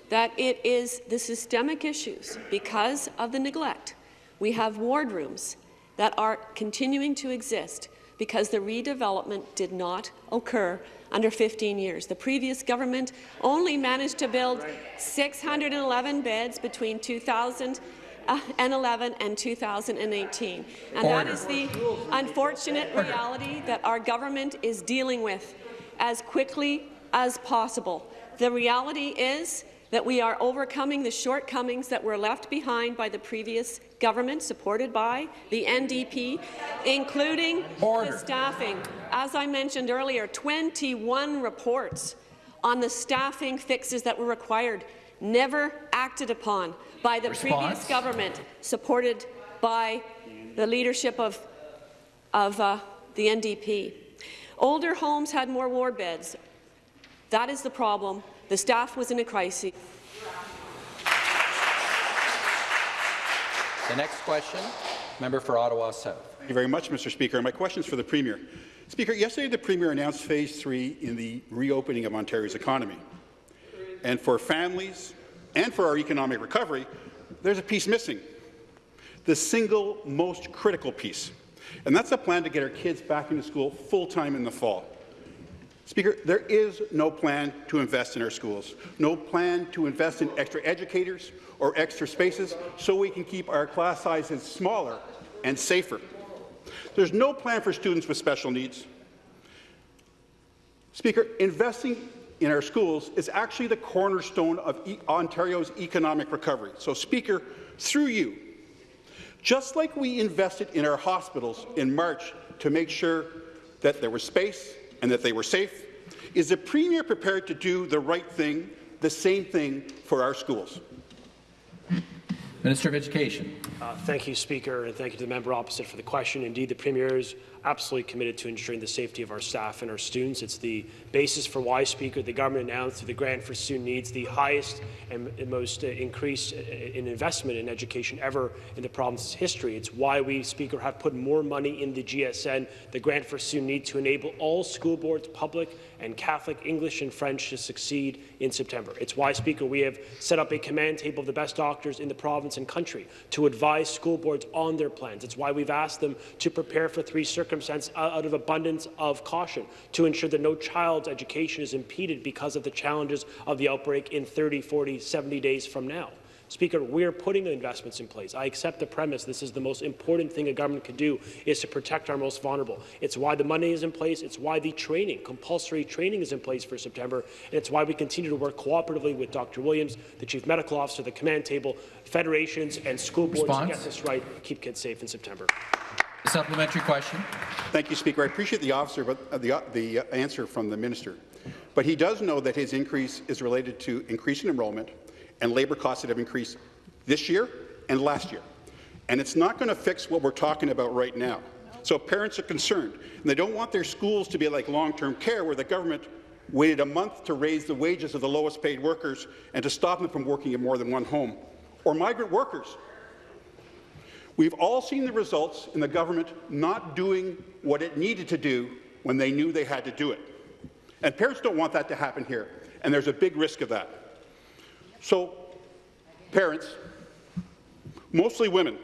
that it is the systemic issues because of the neglect. We have ward rooms that are continuing to exist because the redevelopment did not occur under 15 years. The previous government only managed to build 611 beds between 2011 and 2018. And that is the unfortunate reality that our government is dealing with as quickly as possible. The reality is that we are overcoming the shortcomings that were left behind by the previous government, supported by the NDP, including Order. the staffing. As I mentioned earlier, 21 reports on the staffing fixes that were required, never acted upon by the previous government, supported by the leadership of, of uh, the NDP. Older homes had more ward beds. That is the problem. The staff was in a crisis. The next question, member for Ottawa South. Thank you very much, Mr. Speaker. My question is for the Premier. Speaker, yesterday the Premier announced phase three in the reopening of Ontario's economy. And for families and for our economic recovery, there's a piece missing, the single most critical piece. And that's a plan to get our kids back into school full-time in the fall. Speaker, there is no plan to invest in our schools, no plan to invest in extra educators or extra spaces so we can keep our class sizes smaller and safer. There's no plan for students with special needs. Speaker, investing in our schools is actually the cornerstone of e Ontario's economic recovery. So, Speaker, through you, just like we invested in our hospitals in March to make sure that there was space and that they were safe, is the Premier prepared to do the right thing, the same thing for our schools? Minister of Education. Uh, thank you, Speaker, and thank you to the member opposite for the question. Indeed, the Premier is absolutely committed to ensuring the safety of our staff and our students. It's the basis for why, Speaker, the government announced through the Grant for Student Needs the highest and most uh, increase uh, in investment in education ever in the province's history. It's why we, Speaker, have put more money in the GSN, the Grant for Student Needs, to enable all school boards, public and Catholic, English and French to succeed in September. It's why, Speaker, we have set up a command table of the best doctors in the province and country to advise school boards on their plans. It's why we've asked them to prepare for three circumstances uh, out of abundance of caution to ensure that no child's education is impeded because of the challenges of the outbreak in 30, 40, 70 days from now. Speaker, we're putting the investments in place. I accept the premise this is the most important thing a government can do is to protect our most vulnerable. It's why the money is in place. It's why the training, compulsory training is in place for September. And it's why we continue to work cooperatively with Dr. Williams, the Chief Medical Officer, the command table, federations and school boards Response? to get this right, keep kids safe in September. A supplementary question. Thank you, Speaker. I appreciate the officer, but uh, the, uh, the uh, answer from the minister. But he does know that his increase is related to increasing enrollment and labour costs that have increased this year and last year. And it's not going to fix what we're talking about right now. So parents are concerned, and they don't want their schools to be like long-term care, where the government waited a month to raise the wages of the lowest paid workers and to stop them from working in more than one home, or migrant workers. We've all seen the results in the government not doing what it needed to do when they knew they had to do it. And parents don't want that to happen here, and there's a big risk of that. So, parents, mostly women,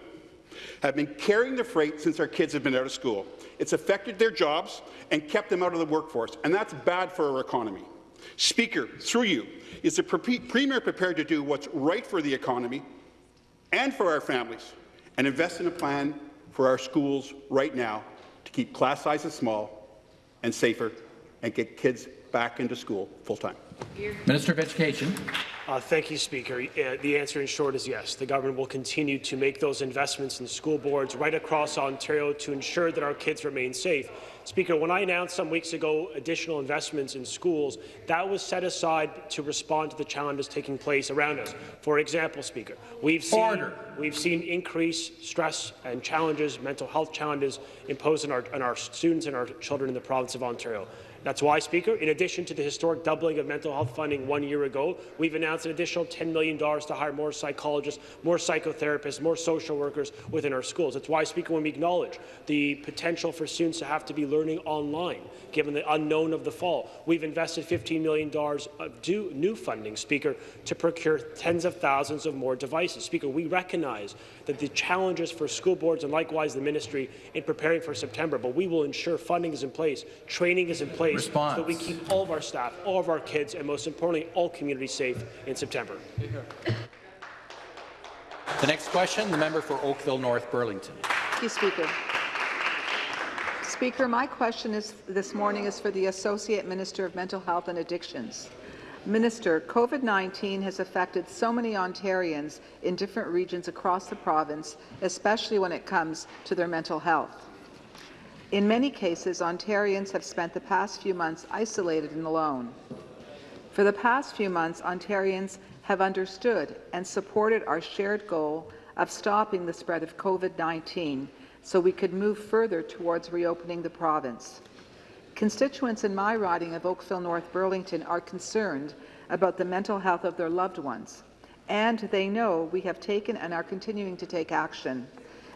have been carrying the freight since our kids have been out of school. It's affected their jobs and kept them out of the workforce, and that's bad for our economy. Speaker, through you, is the Premier prepared to do what's right for the economy and for our families and invest in a plan for our schools right now to keep class sizes small and safer and get kids back into school full-time? Minister of Education. Uh, thank you, Speaker. Uh, the answer in short is yes. The government will continue to make those investments in school boards right across Ontario to ensure that our kids remain safe. Speaker, when I announced some weeks ago additional investments in schools, that was set aside to respond to the challenges taking place around us. For example, Speaker, we've seen, Order. we've seen increased stress and challenges, mental health challenges imposed on our, on our students and our children in the province of Ontario. That's why, Speaker, in addition to the historic doubling of mental health funding one year ago, we've announced an additional $10 million to hire more psychologists, more psychotherapists, more social workers within our schools. That's why, Speaker, when we acknowledge the potential for students to have to be learning online, given the unknown of the fall, we've invested $15 million of new funding, Speaker, to procure tens of thousands of more devices. Speaker, we recognize that the challenges for school boards and likewise the ministry in preparing for September, but we will ensure funding is in place, training is in place, Response. so that we keep all of our staff, all of our kids, and most importantly, all communities safe in September. The next question, the member for Oakville North Burlington. Thank you, Speaker. Speaker, my question is, this morning is for the Associate Minister of Mental Health and Addictions. Minister, COVID-19 has affected so many Ontarians in different regions across the province, especially when it comes to their mental health. In many cases, Ontarians have spent the past few months isolated and alone. For the past few months, Ontarians have understood and supported our shared goal of stopping the spread of COVID-19 so we could move further towards reopening the province. Constituents in my riding of Oakville North Burlington are concerned about the mental health of their loved ones and they know we have taken and are continuing to take action.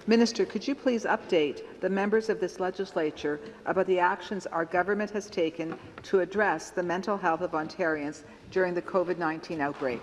Minister, could you please update the members of this legislature about the actions our government has taken to address the mental health of Ontarians during the COVID-19 outbreak?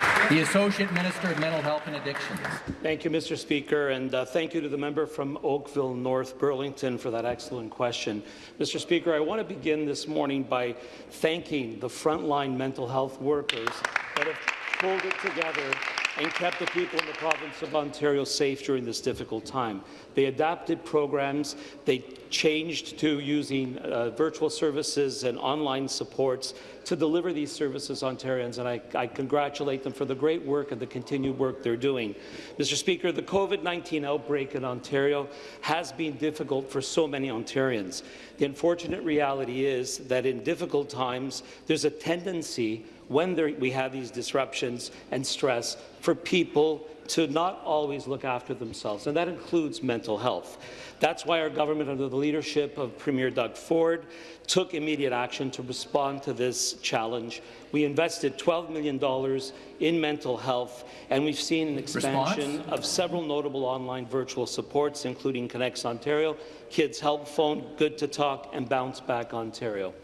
The Associate Minister of Mental Health and Addictions. Thank you, Mr. Speaker, and uh, thank you to the member from Oakville, North Burlington, for that excellent question. Mr. Speaker, I want to begin this morning by thanking the frontline mental health workers that have pulled it together and kept the people in the province of Ontario safe during this difficult time. They adapted programs, they changed to using uh, virtual services and online supports to deliver these services Ontarians, and I, I, congratulate them for the great work and the continued work they're doing. Mr. Speaker, the COVID-19 outbreak in Ontario has been difficult for so many Ontarians. The unfortunate reality is that in difficult times, there's a tendency when there, we have these disruptions and stress for people to not always look after themselves, and that includes mental health. That's why our government, under the leadership of Premier Doug Ford, took immediate action to respond to this challenge. We invested $12 million in mental health, and we've seen an expansion Response? of several notable online virtual supports, including ConnexOntario, Kids Help Phone, Good to Talk, and Bounce Back Ontario.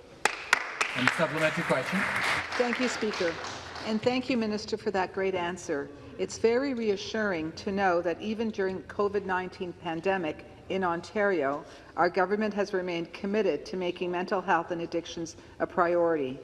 And supplementary question. Thank you, Speaker. And thank you, Minister, for that great answer. It's very reassuring to know that even during the COVID-19 pandemic in Ontario, our government has remained committed to making mental health and addictions a priority.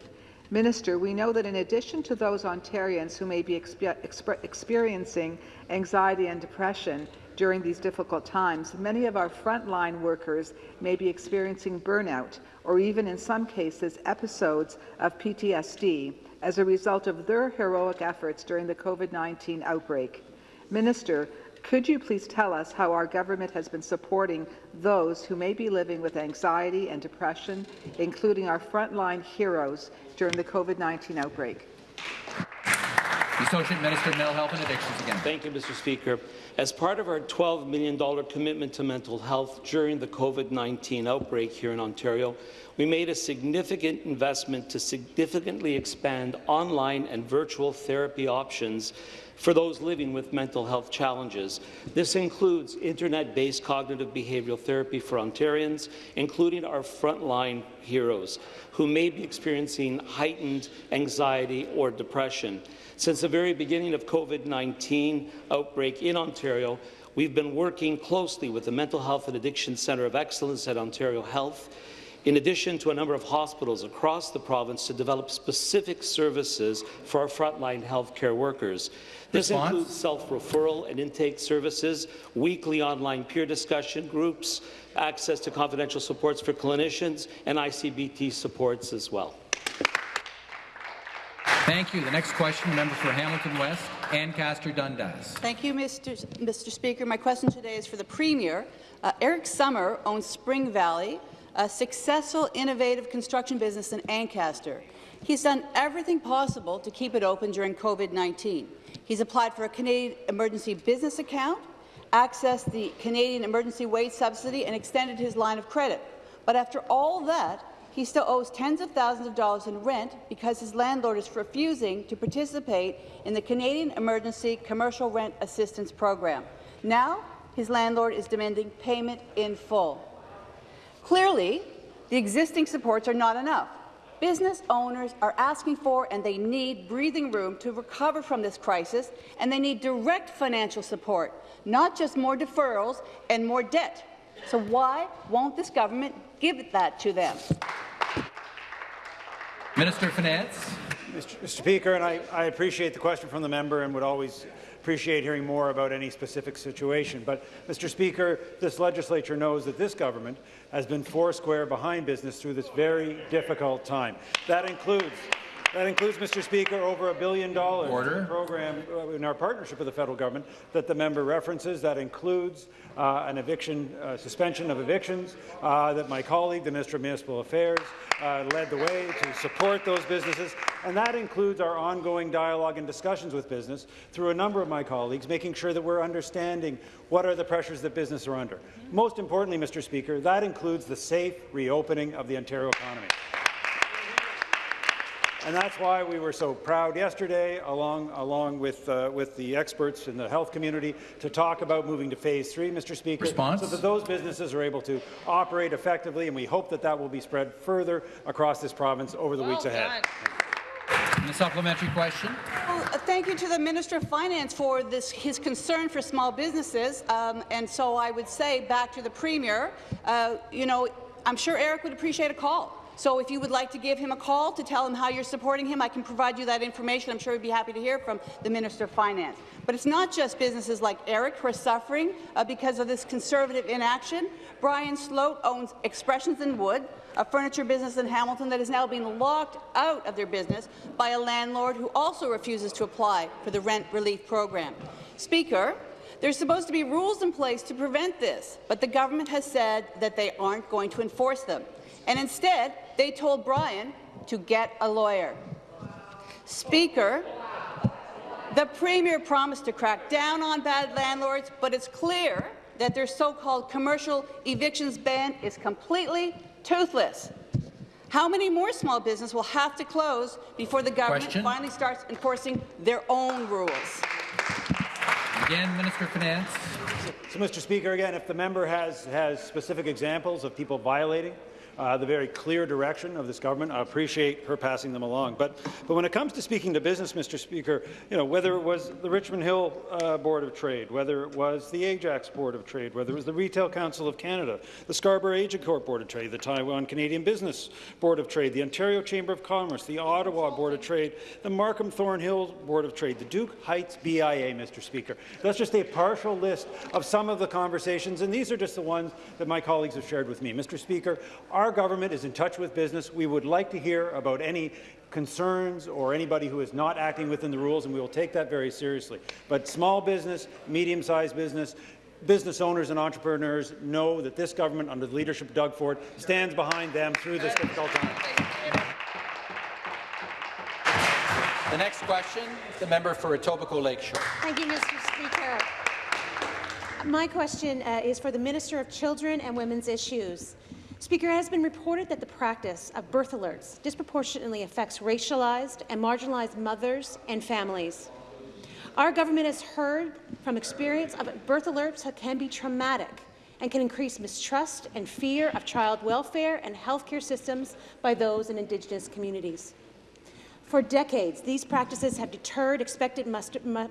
Minister, we know that in addition to those Ontarians who may be expe experiencing anxiety and depression during these difficult times, many of our frontline workers may be experiencing burnout or even in some cases episodes of PTSD as a result of their heroic efforts during the COVID-19 outbreak. Minister, could you please tell us how our government has been supporting those who may be living with anxiety and depression, including our frontline heroes during the COVID-19 outbreak? The Associate Minister of Mental Health and Addictions again. Thank you, Mr. Speaker. As part of our $12 million commitment to mental health during the COVID-19 outbreak here in Ontario, we made a significant investment to significantly expand online and virtual therapy options for those living with mental health challenges. This includes internet-based cognitive behavioral therapy for Ontarians, including our frontline heroes, who may be experiencing heightened anxiety or depression. Since the very beginning of COVID-19 outbreak in Ontario, we've been working closely with the Mental Health and Addiction Centre of Excellence at Ontario Health in addition to a number of hospitals across the province to develop specific services for our frontline healthcare workers. This Response? includes self-referral and intake services, weekly online peer discussion groups, access to confidential supports for clinicians, and ICBT supports as well. Thank you. The next question, member for Hamilton West, Ancaster Dundas. Thank you, Mr. Mr. Speaker. My question today is for the Premier. Uh, Eric Summer owns Spring Valley, a successful, innovative construction business in Ancaster. He's done everything possible to keep it open during COVID-19. He's applied for a Canadian Emergency Business Account, accessed the Canadian Emergency Wage Subsidy, and extended his line of credit. But after all that, he still owes tens of thousands of dollars in rent because his landlord is refusing to participate in the Canadian Emergency Commercial Rent Assistance Program. Now, his landlord is demanding payment in full. Clearly, the existing supports are not enough. Business owners are asking for and they need breathing room to recover from this crisis, and they need direct financial support, not just more deferrals and more debt. So why won't this government give that to them? Minister of Finance. Mr. Mr. Speaker, and I, I appreciate the question from the member and would always appreciate hearing more about any specific situation. But, Mr. Speaker, this legislature knows that this government has been foursquare behind business through this very difficult time. That includes that includes, Mr. Speaker, over a billion dollars Order. program uh, in our partnership with the federal government that the member references. That includes uh, an eviction uh, suspension of evictions uh, that my colleague, the Minister of Municipal Affairs, uh, led the way to support those businesses, and that includes our ongoing dialogue and discussions with business through a number of my colleagues, making sure that we're understanding what are the pressures that business are under. Most importantly, Mr. Speaker, that includes the safe reopening of the Ontario economy. And that's why we were so proud yesterday, along, along with, uh, with the experts in the health community, to talk about moving to phase three, Mr. Speaker, Response? so that those businesses are able to operate effectively, and we hope that that will be spread further across this province over the weeks ahead. And the supplementary question. Well, uh, thank you to the Minister of Finance for this, his concern for small businesses. Um, and so I would say, back to the Premier, uh, you know, I'm sure Eric would appreciate a call. So if you would like to give him a call to tell him how you're supporting him, I can provide you that information. I'm sure he'd be happy to hear from the Minister of Finance. But it's not just businesses like Eric who are suffering uh, because of this conservative inaction. Brian Sloat owns Expressions in Wood, a furniture business in Hamilton that is now being locked out of their business by a landlord who also refuses to apply for the rent relief program. Speaker, there's supposed to be rules in place to prevent this, but the government has said that they aren't going to enforce them. And instead, they told Brian to get a lawyer. Speaker, the Premier promised to crack down on bad landlords, but it's clear that their so-called commercial evictions ban is completely toothless. How many more small businesses will have to close before the government Question? finally starts enforcing their own rules? Again, Minister of Finance. So, Mr. Speaker, again, if the member has, has specific examples of people violating uh, the very clear direction of this government. I appreciate her passing them along. But, but when it comes to speaking to business, Mr. Speaker, you know, whether it was the Richmond Hill uh, Board of Trade, whether it was the Ajax Board of Trade, whether it was the Retail Council of Canada, the Scarborough Agincourt Board of Trade, the Taiwan Canadian Business Board of Trade, the Ontario Chamber of Commerce, the Ottawa Board of Trade, the Markham Thornhill Board of Trade, the Duke Heights BIA, Mr. Speaker. That's just a partial list of some of the conversations, and these are just the ones that my colleagues have shared with me. Mr. Speaker, our government is in touch with business. We would like to hear about any concerns or anybody who is not acting within the rules, and we will take that very seriously. But small business, medium-sized business, business owners and entrepreneurs know that this government, under the leadership of Doug Ford, stands behind them through this difficult time. The next question, the member for Etobicoke Lakeshore. Thank you, Mr. Speaker. My question uh, is for the Minister of Children and Women's Issues. Speaker, it has been reported that the practice of birth alerts disproportionately affects racialized and marginalized mothers and families. Our government has heard from experience of birth alerts can be traumatic and can increase mistrust and fear of child welfare and healthcare systems by those in Indigenous communities. For decades, these practices have deterred expectant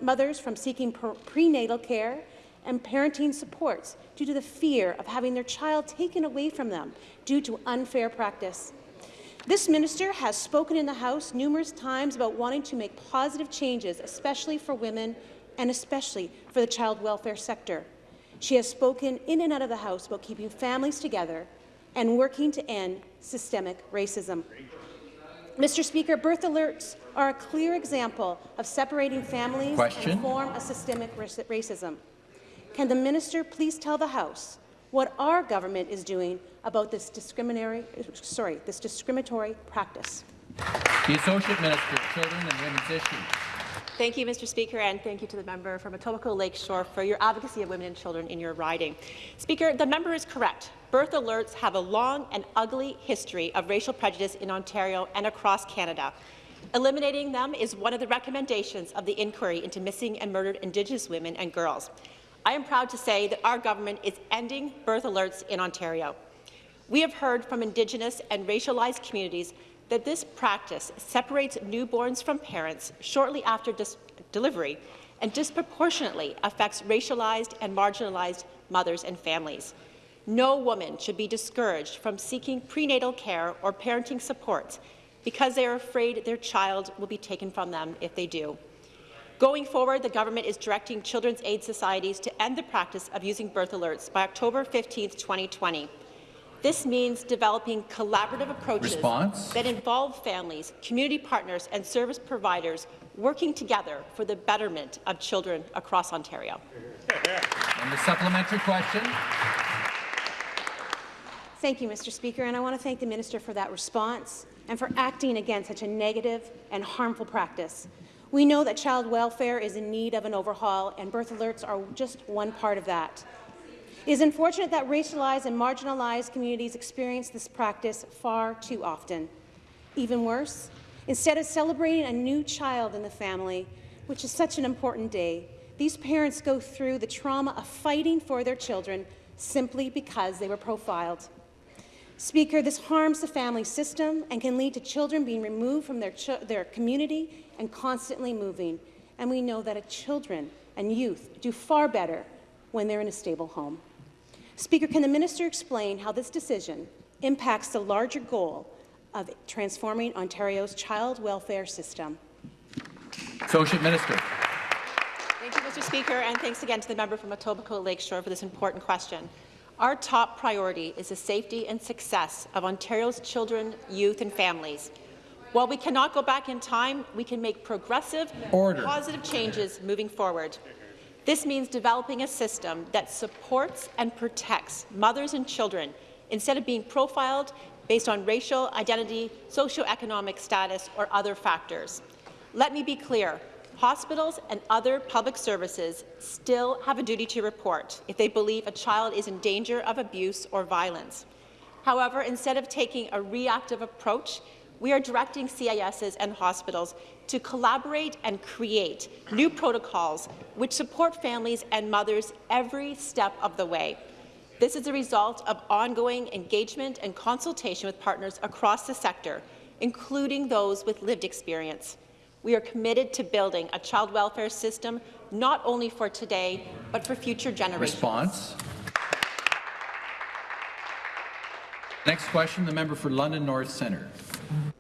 mothers from seeking prenatal care and parenting supports due to the fear of having their child taken away from them due to unfair practice. This minister has spoken in the House numerous times about wanting to make positive changes, especially for women and especially for the child welfare sector. She has spoken in and out of the House about keeping families together and working to end systemic racism. Mr. Speaker, birth alerts are a clear example of separating families Question. and form of systemic racism. Can the minister please tell the House what our government is doing about this discriminatory, sorry, this discriminatory practice? The Associate Minister of Children and Women's Issues. Thank you, Mr. Speaker, and thank you to the member from Etobicoke Lakeshore for your advocacy of women and children in your riding. Speaker, the member is correct. Birth alerts have a long and ugly history of racial prejudice in Ontario and across Canada. Eliminating them is one of the recommendations of the inquiry into missing and murdered Indigenous women and girls. I am proud to say that our government is ending birth alerts in Ontario. We have heard from Indigenous and racialized communities that this practice separates newborns from parents shortly after delivery and disproportionately affects racialized and marginalized mothers and families. No woman should be discouraged from seeking prenatal care or parenting supports because they are afraid their child will be taken from them if they do. Going forward, the government is directing children's aid societies to end the practice of using birth alerts by October 15, 2020. This means developing collaborative approaches Response? that involve families, community partners and service providers working together for the betterment of children across Ontario. And the supplementary question. Thank you, Mr. Speaker, and I want to thank the minister for that response and for acting against such a negative and harmful practice. We know that child welfare is in need of an overhaul, and birth alerts are just one part of that. It is unfortunate that racialized and marginalized communities experience this practice far too often. Even worse, Instead of celebrating a new child in the family, which is such an important day, these parents go through the trauma of fighting for their children simply because they were profiled. Speaker, this harms the family system and can lead to children being removed from their, their community and constantly moving. And we know that children and youth do far better when they're in a stable home. Speaker, can the minister explain how this decision impacts the larger goal of transforming Ontario's child welfare system? Associate Minister. Thank you, Mr. Speaker, and thanks again to the member from Etobicoke Lakeshore for this important question. Our top priority is the safety and success of Ontario's children, youth and families. While we cannot go back in time, we can make progressive, Order. positive changes moving forward. This means developing a system that supports and protects mothers and children instead of being profiled based on racial identity, socioeconomic status, or other factors. Let me be clear. Hospitals and other public services still have a duty to report if they believe a child is in danger of abuse or violence. However, instead of taking a reactive approach, we are directing CASs and hospitals to collaborate and create new protocols which support families and mothers every step of the way. This is a result of ongoing engagement and consultation with partners across the sector, including those with lived experience. We are committed to building a child welfare system not only for today, but for future generations. Response. Next question, the member for London North Centre.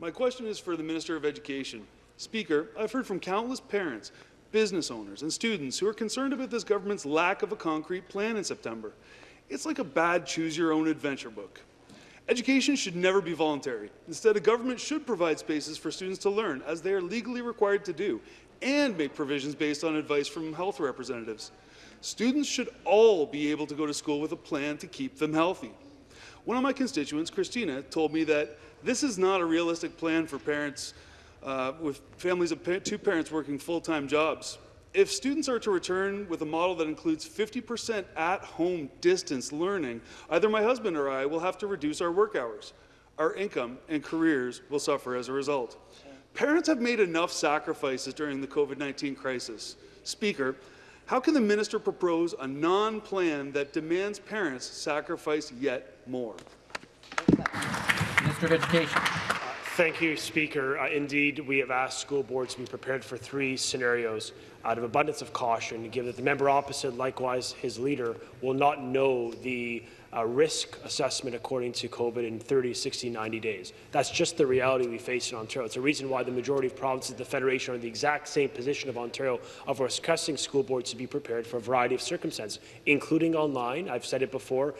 My question is for the Minister of Education. Speaker, I've heard from countless parents, business owners and students who are concerned about this government's lack of a concrete plan in September. It's like a bad choose-your-own-adventure book. Education should never be voluntary. Instead, a government should provide spaces for students to learn, as they are legally required to do, and make provisions based on advice from health representatives. Students should all be able to go to school with a plan to keep them healthy. One of my constituents, Christina, told me that this is not a realistic plan for parents uh, with families of pa two parents working full-time jobs. If students are to return with a model that includes 50% at-home distance learning, either my husband or I will have to reduce our work hours. Our income and careers will suffer as a result. Parents have made enough sacrifices during the COVID-19 crisis. Speaker, how can the minister propose a non-plan that demands parents sacrifice yet more? Minister of Education. Thank you, Speaker. Uh, indeed, we have asked school boards to be prepared for three scenarios out of abundance of caution, given that the member opposite, likewise his leader, will not know the uh, risk assessment according to COVID in 30, 60, 90 days. That's just the reality we face in Ontario. It's a reason why the majority of provinces of the Federation are in the exact same position of Ontario of requesting school boards to be prepared for a variety of circumstances, including online. I've said it before,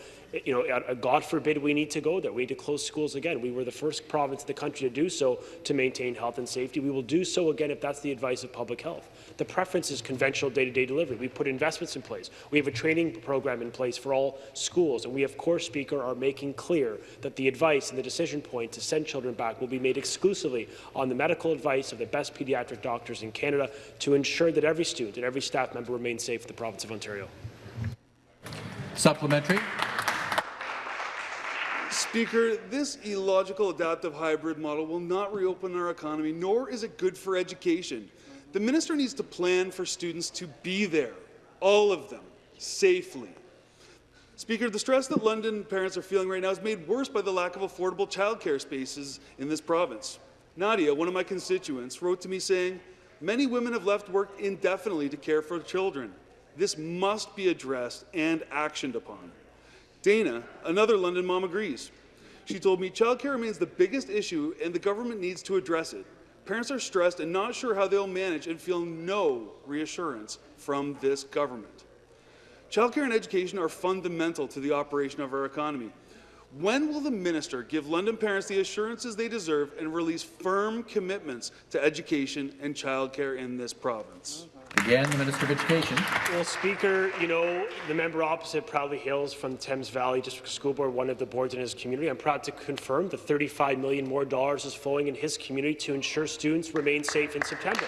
you know, God forbid we need to go there. We need to close schools again. We were the first province in the country to do so to maintain health and safety. We will do so again if that's the advice of public health. The preference is conventional day-to-day -day delivery. We put investments in place. We have a training program in place for all schools, and we, of course, Speaker, are making clear that the advice and the decision point to send children back will be made exclusively on the medical advice of the best pediatric doctors in Canada to ensure that every student and every staff member remains safe in the province of Ontario. Supplementary. Speaker, this illogical adaptive hybrid model will not reopen our economy, nor is it good for education. The minister needs to plan for students to be there, all of them, safely. Speaker, the stress that London parents are feeling right now is made worse by the lack of affordable childcare spaces in this province. Nadia, one of my constituents, wrote to me saying, many women have left work indefinitely to care for children. This must be addressed and actioned upon. Dana, another London mom, agrees. She told me childcare remains the biggest issue and the government needs to address it. Parents are stressed and not sure how they'll manage and feel no reassurance from this government. Childcare and education are fundamental to the operation of our economy. When will the minister give London parents the assurances they deserve and release firm commitments to education and childcare in this province? Again, the Minister of Education. Well, Speaker, you know, the member opposite proudly hails from Thames Valley District School Board, one of the boards in his community. I'm proud to confirm that 35 million more dollars is flowing in his community to ensure students remain safe in September.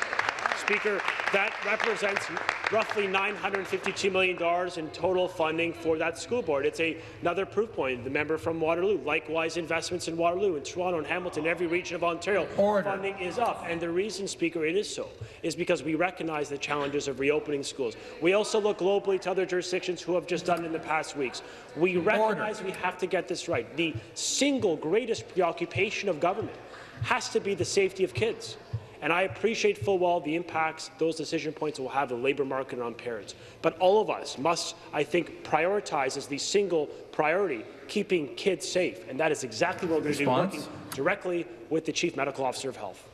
Speaker, That represents roughly $952 million in total funding for that school board. It's a, another proof point. The member from Waterloo, likewise investments in Waterloo, in Toronto and Hamilton, every region of Ontario, Order. funding is up. And the reason, Speaker, it is so, is because we recognize the challenges of reopening schools. We also look globally to other jurisdictions who have just done in the past weeks. We recognize we have to get this right. The single greatest preoccupation of government has to be the safety of kids. And I appreciate full well the impacts those decision points will have on the labour market and on parents. But all of us must, I think, prioritize as the single priority keeping kids safe. And that is exactly what we're going to do, Response? working directly with the Chief Medical Officer of Health.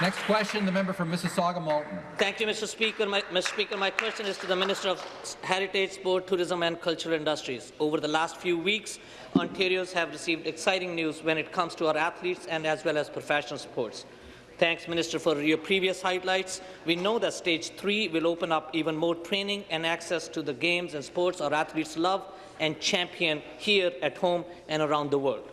Next question, the member from Mississauga Malton. Thank you, Mr. Speaker. My, Mr. Speaker, my question is to the Minister of Heritage, Sport, Tourism and Cultural Industries. Over the last few weeks, Ontarians have received exciting news when it comes to our athletes and as well as professional sports. Thanks, Minister, for your previous highlights. We know that Stage 3 will open up even more training and access to the games and sports our athletes love and champion here at home and around the world.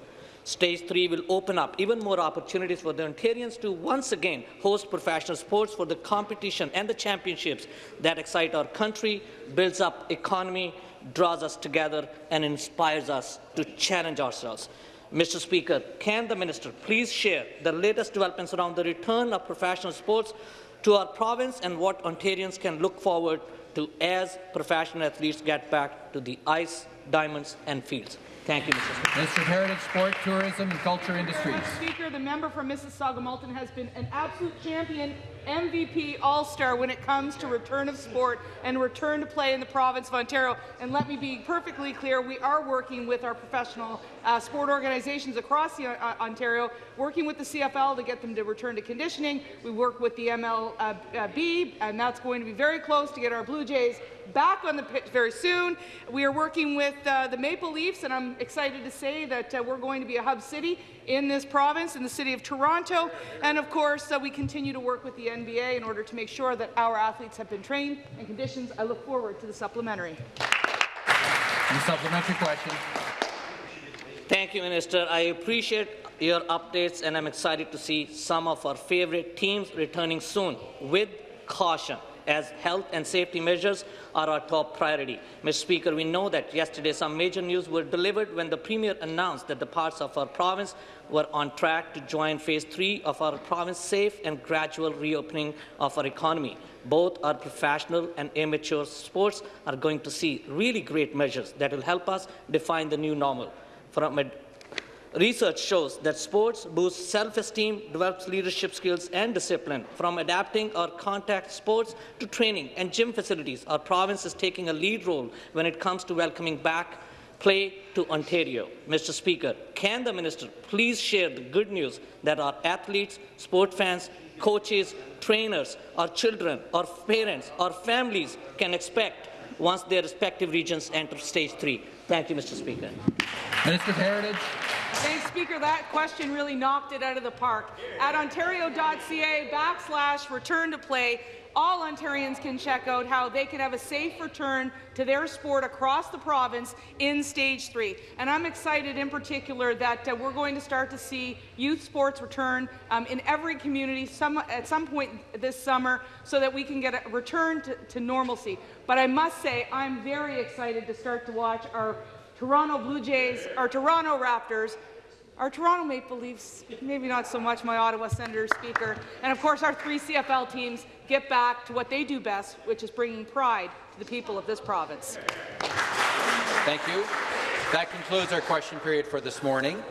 Stage 3 will open up even more opportunities for the Ontarians to once again host professional sports for the competition and the championships that excite our country, builds up economy, draws us together and inspires us to challenge ourselves. Mr. Speaker, can the Minister please share the latest developments around the return of professional sports to our province and what Ontarians can look forward to as professional athletes get back to the ice, diamonds and fields? Thank you, Mr. Speaker. Minister of Heritage, Sport, Tourism and Culture Industries. Mr. Speaker, the member from Mississauga Malton has been an absolute champion, MVP All-Star when it comes to return of sport and return to play in the province of Ontario. And let me be perfectly clear, we are working with our professional uh, sport organizations across the, uh, Ontario, working with the CFL to get them to return to conditioning. We work with the MLB, and that's going to be very close to get our Blue Jays back on the pitch very soon. We are working with uh, the Maple Leafs, and I'm excited to say that uh, we're going to be a hub city in this province, in the city of Toronto. And of course, uh, we continue to work with the NBA in order to make sure that our athletes have been trained and conditions. I look forward to the supplementary. The supplementary question. Thank you, Minister. I appreciate your updates, and I'm excited to see some of our favorite teams returning soon with caution as health and safety measures are our top priority. Mr. Speaker, we know that yesterday some major news were delivered when the Premier announced that the parts of our province were on track to join Phase 3 of our province safe and gradual reopening of our economy. Both our professional and amateur sports are going to see really great measures that will help us define the new normal. From Research shows that sports boosts self-esteem, develops leadership skills and discipline. From adapting our contact sports to training and gym facilities, our province is taking a lead role when it comes to welcoming back play to Ontario. Mr. Speaker, can the minister please share the good news that our athletes, sport fans, coaches, trainers, our children, our parents, our families can expect once their respective regions enter Stage 3? Thank you, Mr. Speaker. Minister of Heritage. Thanks, Speaker. That question really knocked it out of the park. At ontario.ca backslash return to play, all Ontarians can check out how they can have a safe return to their sport across the province in Stage 3. And I'm excited in particular that uh, we're going to start to see youth sports return um, in every community some, at some point this summer so that we can get a return to, to normalcy. But I must say, I'm very excited to start to watch our Toronto Blue Jays, our Toronto Raptors, our Toronto Maple Leafs, maybe not so much my Ottawa Senators speaker, and of course our three CFL teams get back to what they do best, which is bringing pride to the people of this province. Thank you. That concludes our question period for this morning.